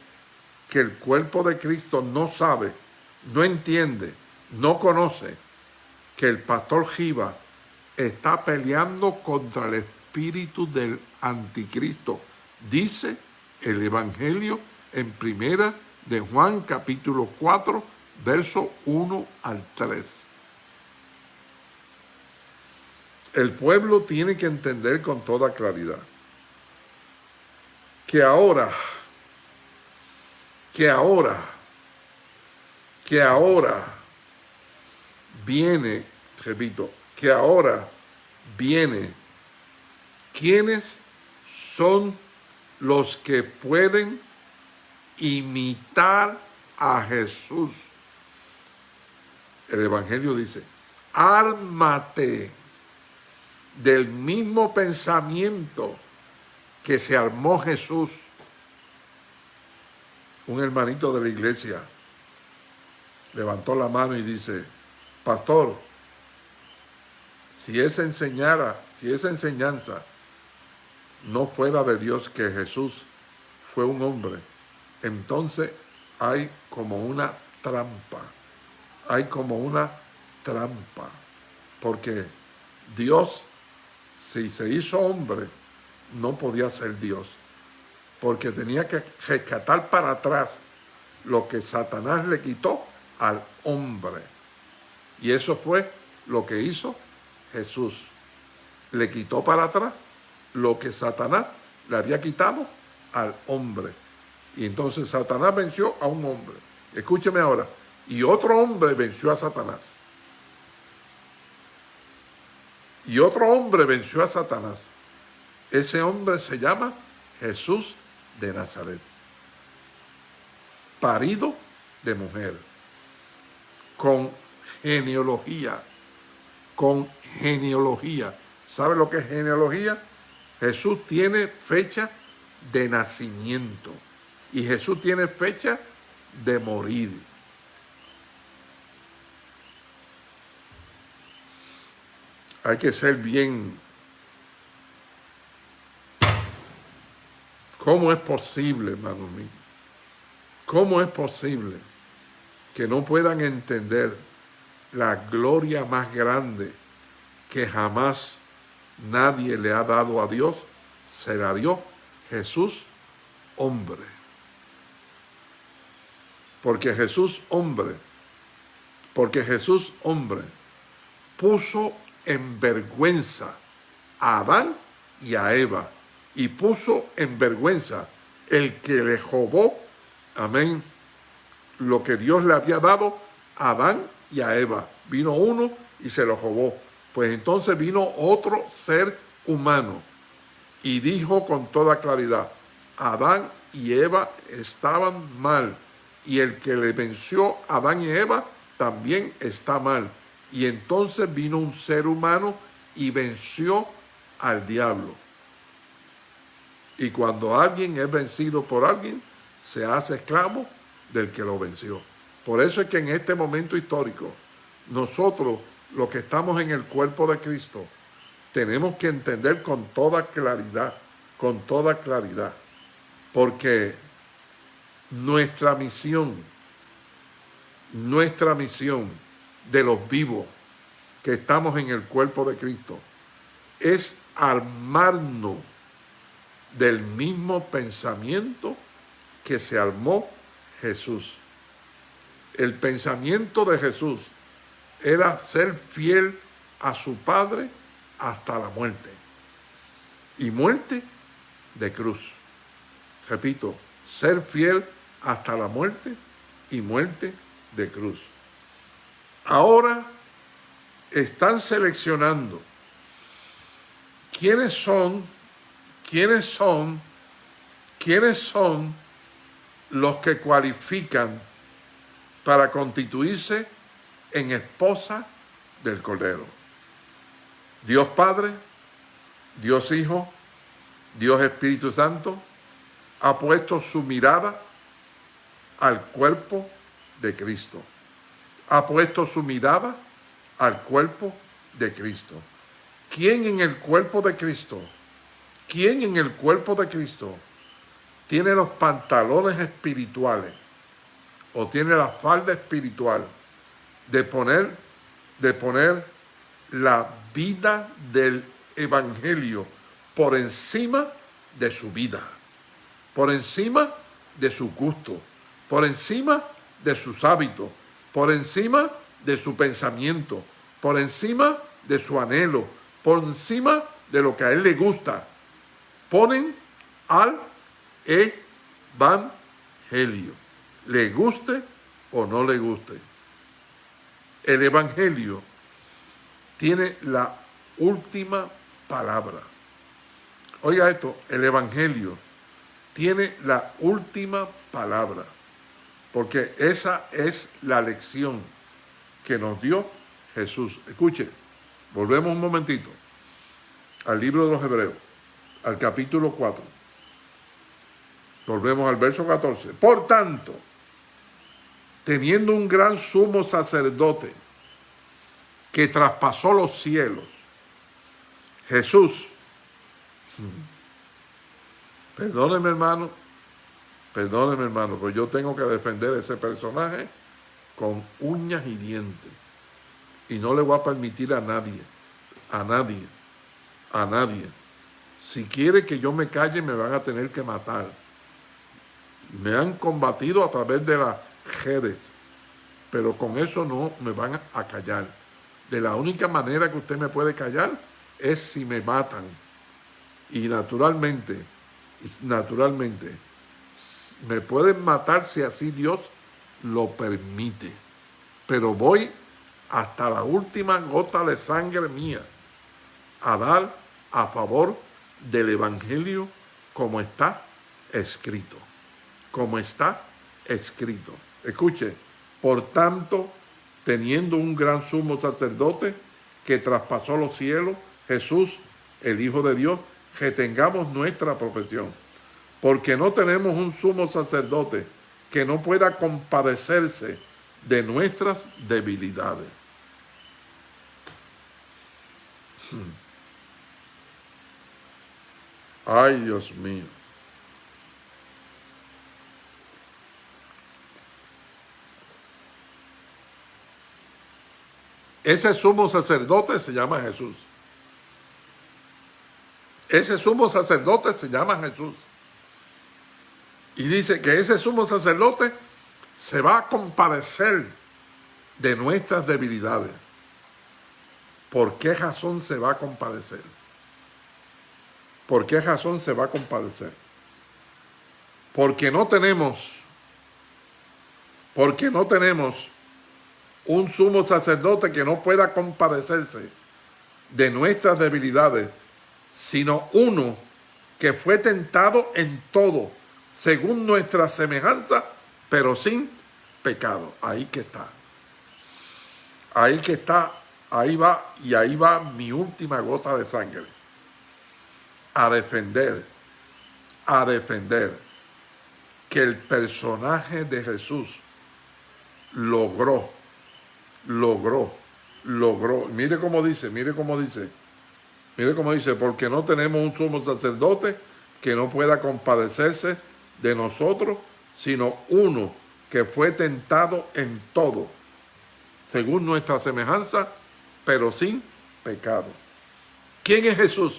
que el cuerpo de Cristo no sabe, no entiende, no conoce que el pastor Jiva está peleando contra el espíritu del anticristo. Dice el Evangelio en primera de Juan capítulo 4, verso 1 al 3. El pueblo tiene que entender con toda claridad que ahora, que ahora, que ahora viene, repito, que ahora viene, ¿quiénes son los que pueden imitar a Jesús? El Evangelio dice, ármate del mismo pensamiento que se armó Jesús, un hermanito de la iglesia, levantó la mano y dice, pastor, si esa enseñara, si esa enseñanza no fuera de Dios que Jesús fue un hombre, entonces hay como una trampa, hay como una trampa, porque Dios, si se hizo hombre, no podía ser Dios, porque tenía que rescatar para atrás lo que Satanás le quitó al hombre. Y eso fue lo que hizo Jesús. Le quitó para atrás lo que Satanás le había quitado al hombre. Y entonces Satanás venció a un hombre. Escúcheme ahora. Y otro hombre venció a Satanás. Y otro hombre venció a Satanás. Ese hombre se llama Jesús de Nazaret. Parido de mujer. Con genealogía. Con genealogía. ¿Sabe lo que es genealogía? Jesús tiene fecha de nacimiento. Y Jesús tiene fecha de morir. Hay que ser bien ¿Cómo es posible, hermano mío? ¿Cómo es posible que no puedan entender la gloria más grande que jamás nadie le ha dado a Dios? Se la dio Jesús hombre. Porque Jesús hombre, porque Jesús hombre puso en vergüenza a Adán y a Eva y puso en vergüenza el que le robó, amén, lo que Dios le había dado a Adán y a Eva. Vino uno y se lo robó. Pues entonces vino otro ser humano y dijo con toda claridad, Adán y Eva estaban mal y el que le venció a Adán y Eva también está mal. Y entonces vino un ser humano y venció al diablo. Y cuando alguien es vencido por alguien, se hace esclavo del que lo venció. Por eso es que en este momento histórico, nosotros, los que estamos en el cuerpo de Cristo, tenemos que entender con toda claridad, con toda claridad, porque nuestra misión, nuestra misión de los vivos que estamos en el cuerpo de Cristo es armarnos del mismo pensamiento que se armó Jesús. El pensamiento de Jesús era ser fiel a su Padre hasta la muerte. Y muerte de cruz. Repito, ser fiel hasta la muerte y muerte de cruz. Ahora están seleccionando quiénes son, quiénes son, quiénes son los que cualifican para constituirse en esposa del Cordero. Dios Padre, Dios Hijo, Dios Espíritu Santo, ha puesto su mirada al cuerpo de Cristo. Ha puesto su mirada al cuerpo de Cristo. ¿Quién en el cuerpo de Cristo? ¿Quién en el cuerpo de Cristo tiene los pantalones espirituales o tiene la falda espiritual de poner, de poner la vida del evangelio por encima de su vida, por encima de su gusto, por encima de sus hábitos, por encima de su pensamiento, por encima de su anhelo, por encima de lo que a él le gusta. Ponen al evangelio, le guste o no le guste. El evangelio tiene la última palabra. Oiga esto, el evangelio tiene la última palabra, porque esa es la lección que nos dio Jesús. Escuche, volvemos un momentito al libro de los Hebreos, al capítulo 4. Volvemos al verso 14. Por tanto, teniendo un gran sumo sacerdote que traspasó los cielos, Jesús, perdóneme hermano, perdóneme hermano, pero yo tengo que defender ese personaje con uñas y dientes. Y no le voy a permitir a nadie, a nadie, a nadie. Si quiere que yo me calle, me van a tener que matar. Me han combatido a través de las redes, pero con eso no me van a callar. De la única manera que usted me puede callar es si me matan. Y naturalmente, naturalmente, me pueden matar si así Dios lo permite. Pero voy hasta la última gota de sangre mía a dar a favor del Evangelio como está escrito. Como está escrito. Escuche, por tanto, teniendo un gran sumo sacerdote que traspasó los cielos, Jesús, el Hijo de Dios, que tengamos nuestra profesión. Porque no tenemos un sumo sacerdote que no pueda compadecerse de nuestras debilidades. Hmm. Ay, Dios mío. Ese sumo sacerdote se llama Jesús. Ese sumo sacerdote se llama Jesús. Y dice que ese sumo sacerdote se va a compadecer de nuestras debilidades. ¿Por qué razón se va a compadecer? ¿Por qué razón se va a compadecer? Porque no tenemos, porque no tenemos un sumo sacerdote que no pueda compadecerse de nuestras debilidades, sino uno que fue tentado en todo, según nuestra semejanza, pero sin pecado. Ahí que está. Ahí que está, ahí va, y ahí va mi última gota de sangre. A defender, a defender que el personaje de Jesús logró, logró, logró. Mire cómo dice, mire cómo dice. Mire cómo dice, porque no tenemos un sumo sacerdote que no pueda compadecerse de nosotros, sino uno que fue tentado en todo, según nuestra semejanza, pero sin pecado. ¿Quién es Jesús?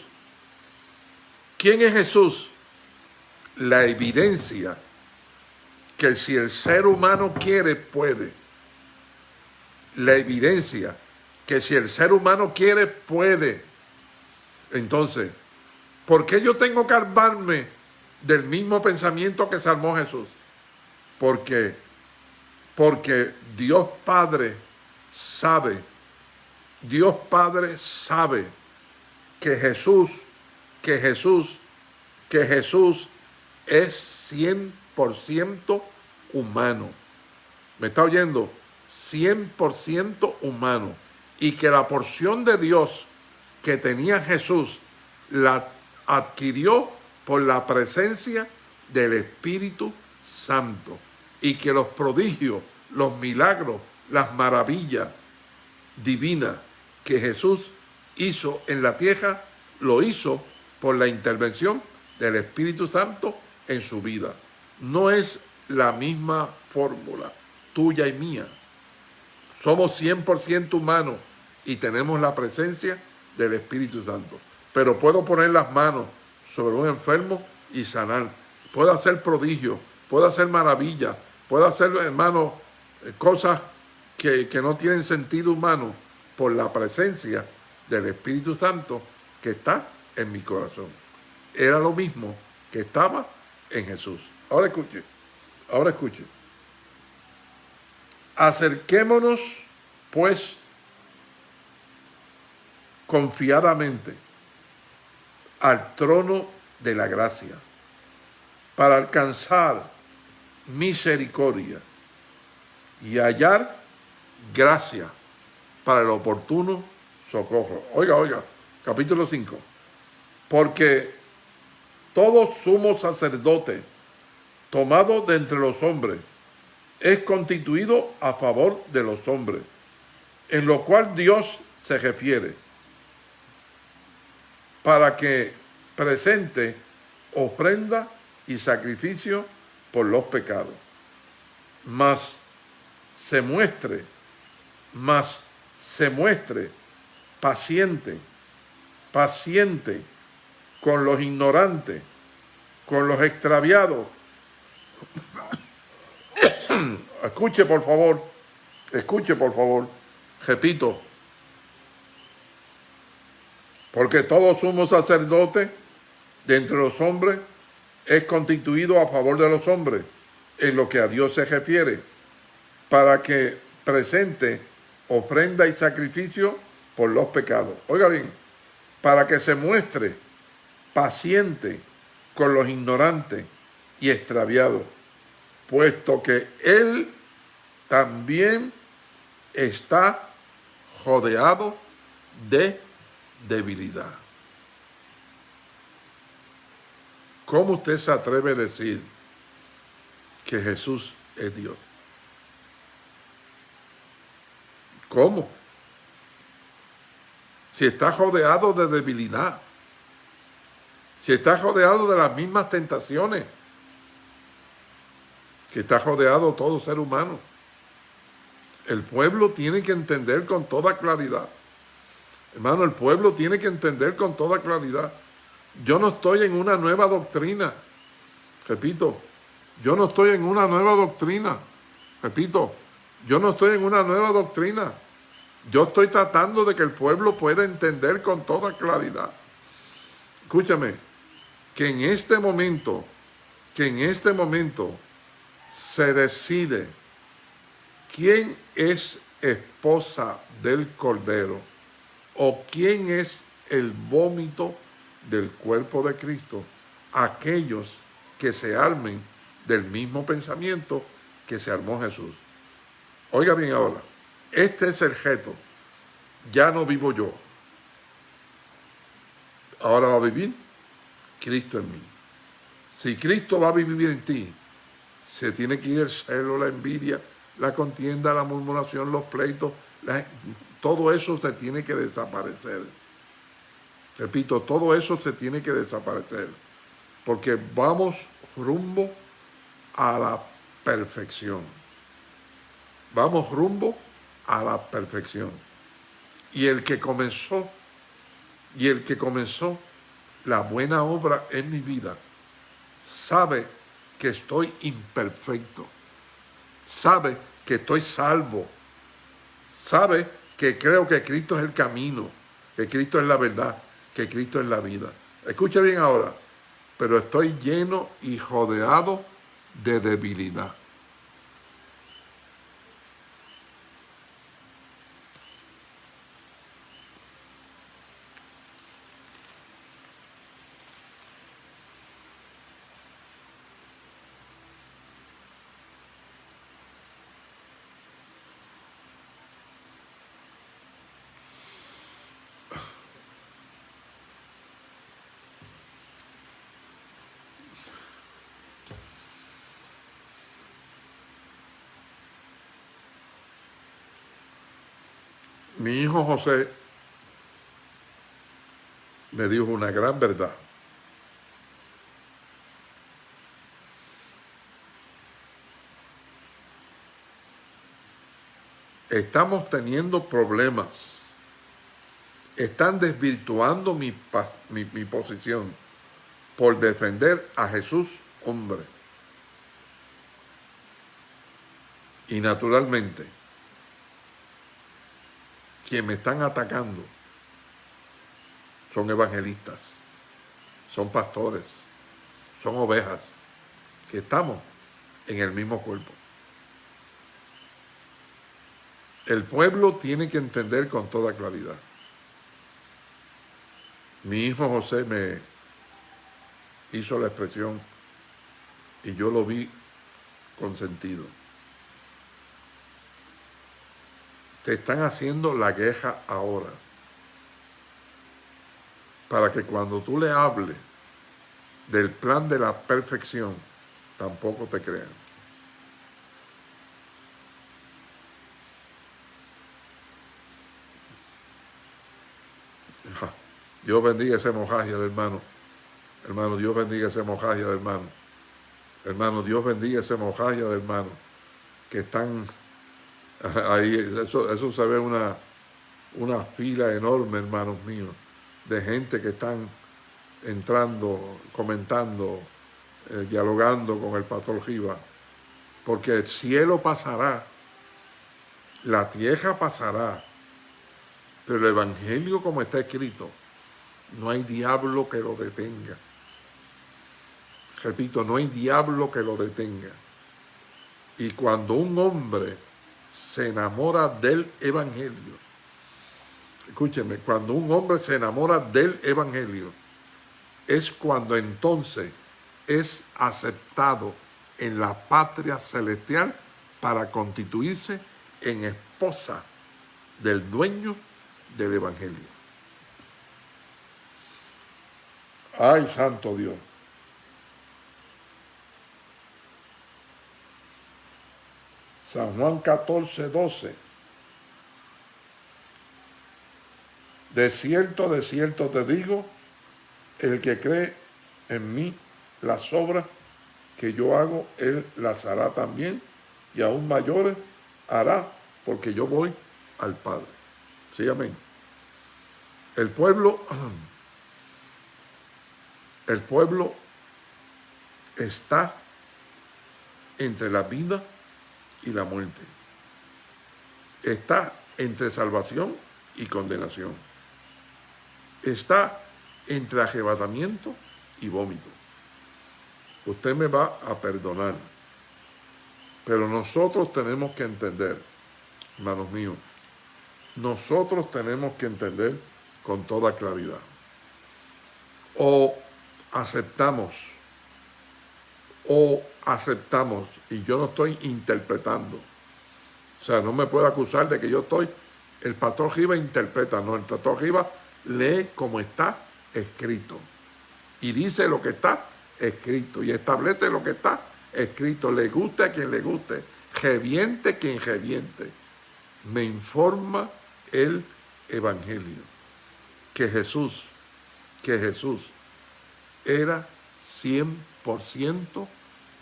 ¿Quién es Jesús? La evidencia que si el ser humano quiere, puede. La evidencia que si el ser humano quiere, puede. Entonces, ¿por qué yo tengo que armarme del mismo pensamiento que salmó Jesús? Porque, porque Dios Padre sabe, Dios Padre sabe que Jesús, que Jesús, que Jesús es 100% humano. ¿Me está oyendo? 100% humano. Y que la porción de Dios que tenía Jesús la adquirió por la presencia del Espíritu Santo. Y que los prodigios, los milagros, las maravillas divinas que Jesús hizo en la tierra, lo hizo por la intervención del Espíritu Santo en su vida. No es la misma fórmula, tuya y mía. Somos 100% humanos y tenemos la presencia del Espíritu Santo. Pero puedo poner las manos sobre un enfermo y sanar. Puedo hacer prodigios, puedo hacer maravillas, puedo hacer, hermano, cosas que, que no tienen sentido humano por la presencia del Espíritu Santo que está en mi corazón. Era lo mismo que estaba en Jesús. Ahora escuche, ahora escuche. Acerquémonos, pues, confiadamente al trono de la gracia para alcanzar misericordia y hallar gracia para el oportuno socorro. Oiga, oiga, capítulo 5. Porque todo sumo sacerdote tomado de entre los hombres es constituido a favor de los hombres, en lo cual Dios se refiere para que presente ofrenda y sacrificio por los pecados. Mas se muestre, mas se muestre paciente, paciente con los ignorantes, con los extraviados. [coughs] escuche por favor, escuche por favor, repito, porque todo sumo sacerdote de entre los hombres es constituido a favor de los hombres en lo que a Dios se refiere, para que presente ofrenda y sacrificio por los pecados. Oiga bien, para que se muestre paciente con los ignorantes y extraviados, puesto que Él también está rodeado de debilidad. ¿Cómo usted se atreve a decir que Jesús es Dios? ¿Cómo? Si está rodeado de debilidad, si está rodeado de las mismas tentaciones que está rodeado todo ser humano. El pueblo tiene que entender con toda claridad Hermano, el pueblo tiene que entender con toda claridad. Yo no estoy en una nueva doctrina. Repito, yo no estoy en una nueva doctrina. Repito, yo no estoy en una nueva doctrina. Yo estoy tratando de que el pueblo pueda entender con toda claridad. Escúchame, que en este momento, que en este momento se decide quién es esposa del Cordero ¿O quién es el vómito del cuerpo de Cristo? Aquellos que se armen del mismo pensamiento que se armó Jesús. Oiga bien ahora, Este es el reto. Ya no vivo yo. Ahora va a vivir Cristo en mí. Si Cristo va a vivir en ti, se tiene que ir el celo, la envidia, la contienda, la murmuración, los pleitos, todo eso se tiene que desaparecer. Repito, todo eso se tiene que desaparecer, porque vamos rumbo a la perfección. Vamos rumbo a la perfección. Y el que comenzó, y el que comenzó la buena obra en mi vida, sabe que estoy imperfecto, sabe que estoy salvo, sabe que creo que Cristo es el camino, que Cristo es la verdad, que Cristo es la vida. Escuche bien ahora, pero estoy lleno y rodeado de debilidad. Mi hijo José me dijo una gran verdad. Estamos teniendo problemas. Están desvirtuando mi, mi, posición por defender a Jesús hombre. Y naturalmente, quienes me están atacando son evangelistas, son pastores, son ovejas, que estamos en el mismo cuerpo. El pueblo tiene que entender con toda claridad. Mi hijo José me hizo la expresión y yo lo vi con sentido. Te están haciendo la queja ahora. Para que cuando tú le hables del plan de la perfección, tampoco te crean. Dios bendiga ese mojaje de hermano. Hermano, Dios bendiga ese mojaje de hermano. Hermano, Dios bendiga ese mojaje de hermano. Que están Ahí, eso, eso se ve una, una fila enorme, hermanos míos, de gente que están entrando, comentando, eh, dialogando con el pastor Giva. Porque el cielo pasará, la tierra pasará, pero el Evangelio como está escrito, no hay diablo que lo detenga. Repito, no hay diablo que lo detenga. Y cuando un hombre se enamora del Evangelio. Escúcheme, cuando un hombre se enamora del Evangelio, es cuando entonces es aceptado en la patria celestial para constituirse en esposa del dueño del Evangelio. Ay, santo Dios. San Juan 14, 12. De cierto, de cierto te digo, el que cree en mí las obras que yo hago, él las hará también, y aún mayores hará, porque yo voy al Padre. Sí, amén. El pueblo, el pueblo está entre la vida y la muerte. Está entre salvación y condenación. Está entre arrebatamiento y vómito. Usted me va a perdonar. Pero nosotros tenemos que entender, hermanos míos, nosotros tenemos que entender con toda claridad. O aceptamos o aceptamos, y yo no estoy interpretando, O sea, no me puede acusar de que yo estoy... El pastor Giva interpreta, no, el pastor Giva lee como está escrito. Y dice lo que está escrito. Y establece lo que está escrito. Le guste a quien le guste. Reviente quien reviente. Me informa el Evangelio. Que Jesús, que Jesús era 100%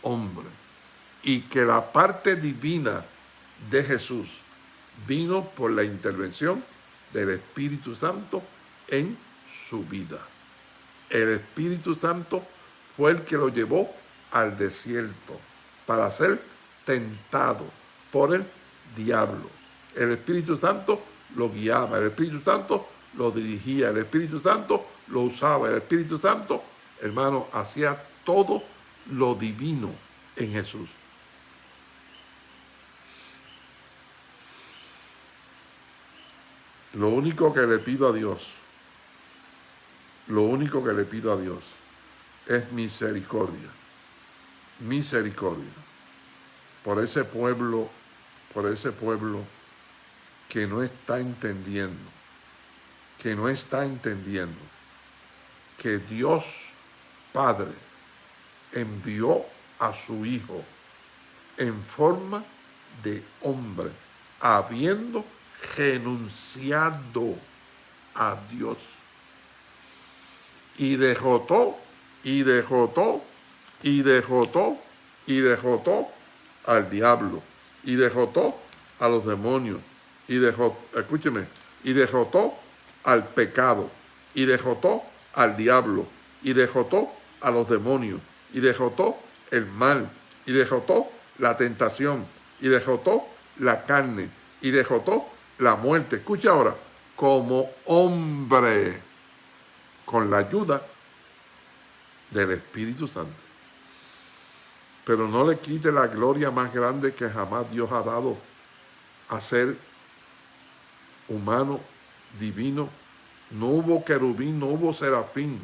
hombre. Y que la parte divina de Jesús vino por la intervención del Espíritu Santo en su vida. El Espíritu Santo fue el que lo llevó al desierto para ser tentado por el diablo. El Espíritu Santo lo guiaba, el Espíritu Santo lo dirigía, el Espíritu Santo lo usaba, el Espíritu Santo, hermano, hacía todo lo divino en Jesús. Lo único que le pido a Dios, lo único que le pido a Dios es misericordia, misericordia por ese pueblo, por ese pueblo que no está entendiendo, que no está entendiendo que Dios Padre envió a su Hijo en forma de hombre, habiendo renunciado a Dios. Y dejó y dejó y dejó y dejó al diablo, y dejó a los demonios, y dejó, escúcheme, y dejó al pecado, y dejó al diablo, y dejó a los demonios, y dejó el mal, y dejó la tentación, y dejó la carne, y dejó la muerte. Escucha ahora, como hombre, con la ayuda del Espíritu Santo. Pero no le quite la gloria más grande que jamás Dios ha dado a ser humano, divino. No hubo querubín, no hubo serafín,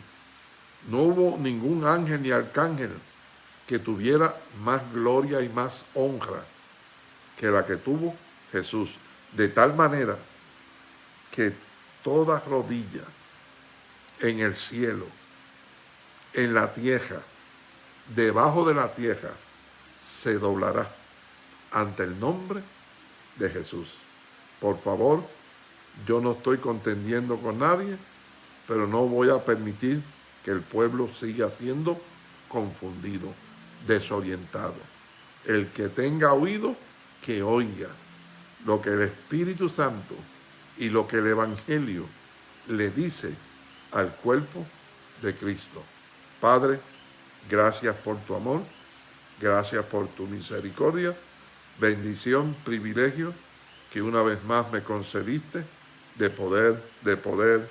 no hubo ningún ángel ni arcángel que tuviera más gloria y más honra que la que tuvo Jesús de tal manera que toda rodilla en el cielo, en la tierra, debajo de la tierra, se doblará ante el nombre de Jesús. Por favor, yo no estoy contendiendo con nadie, pero no voy a permitir que el pueblo siga siendo confundido, desorientado. El que tenga oído, que oiga lo que el Espíritu Santo y lo que el Evangelio le dice al cuerpo de Cristo. Padre, gracias por tu amor, gracias por tu misericordia, bendición, privilegio que una vez más me concediste de poder, de poder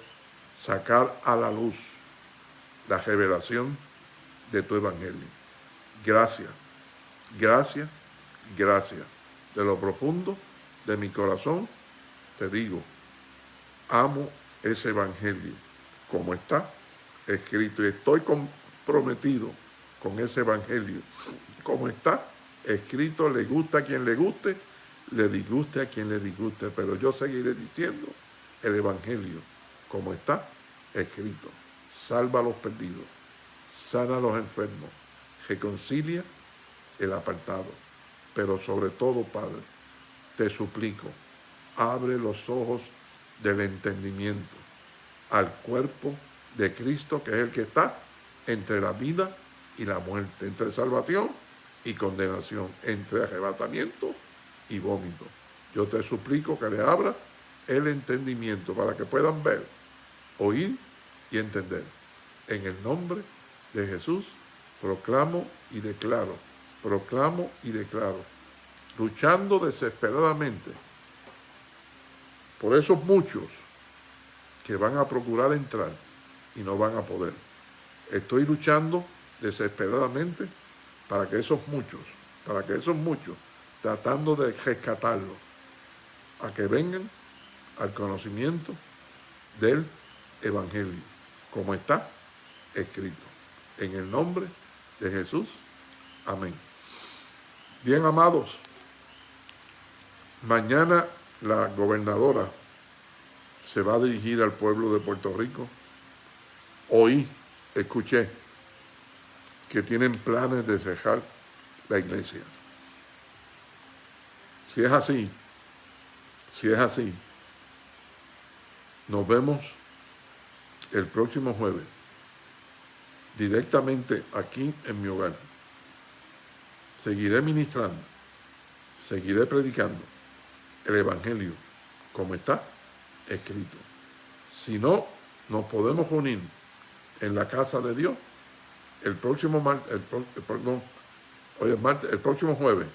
sacar a la luz la revelación de tu evangelio. Gracias, gracias, gracias. De lo profundo de mi corazón, te digo, amo ese evangelio como está escrito y estoy comprometido con ese evangelio como está escrito, le gusta a quien le guste, le disguste a quien le disguste, pero yo seguiré diciendo el evangelio como está escrito. Salva a los perdidos, sana a los enfermos, reconcilia el apartado, pero sobre todo, Padre, te suplico, abre los ojos del entendimiento al cuerpo de Cristo, que es el que está entre la vida y la muerte, entre salvación y condenación, entre arrebatamiento y vómito. Yo te suplico que le abra el entendimiento para que puedan ver, oír y entender. En el nombre de Jesús proclamo y declaro, proclamo y declaro luchando desesperadamente por esos muchos que van a procurar entrar y no van a poder. Estoy luchando desesperadamente para que esos muchos, para que esos muchos, tratando de rescatarlos, a que vengan al conocimiento del Evangelio, como está escrito. En el nombre de Jesús. Amén. Bien amados, Mañana la gobernadora se va a dirigir al pueblo de Puerto Rico. Hoy escuché que tienen planes de cerrar la iglesia. Si es así, si es así, nos vemos el próximo jueves directamente aquí en mi hogar. Seguiré ministrando, seguiré predicando el Evangelio como está escrito. Si no, nos podemos unir en la casa de Dios el próximo martes, el, el próximo jueves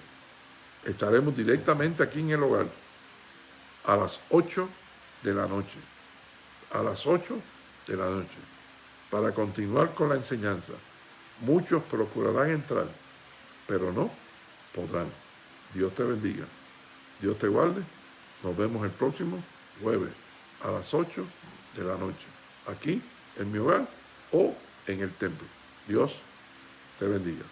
estaremos directamente aquí en el hogar a las 8 de la noche. A las 8 de la noche. Para continuar con la enseñanza. Muchos procurarán entrar, pero no podrán. Dios te bendiga. Dios te guarde. Nos vemos el próximo jueves a las 8 de la noche. Aquí, en mi hogar o en el templo. Dios te bendiga.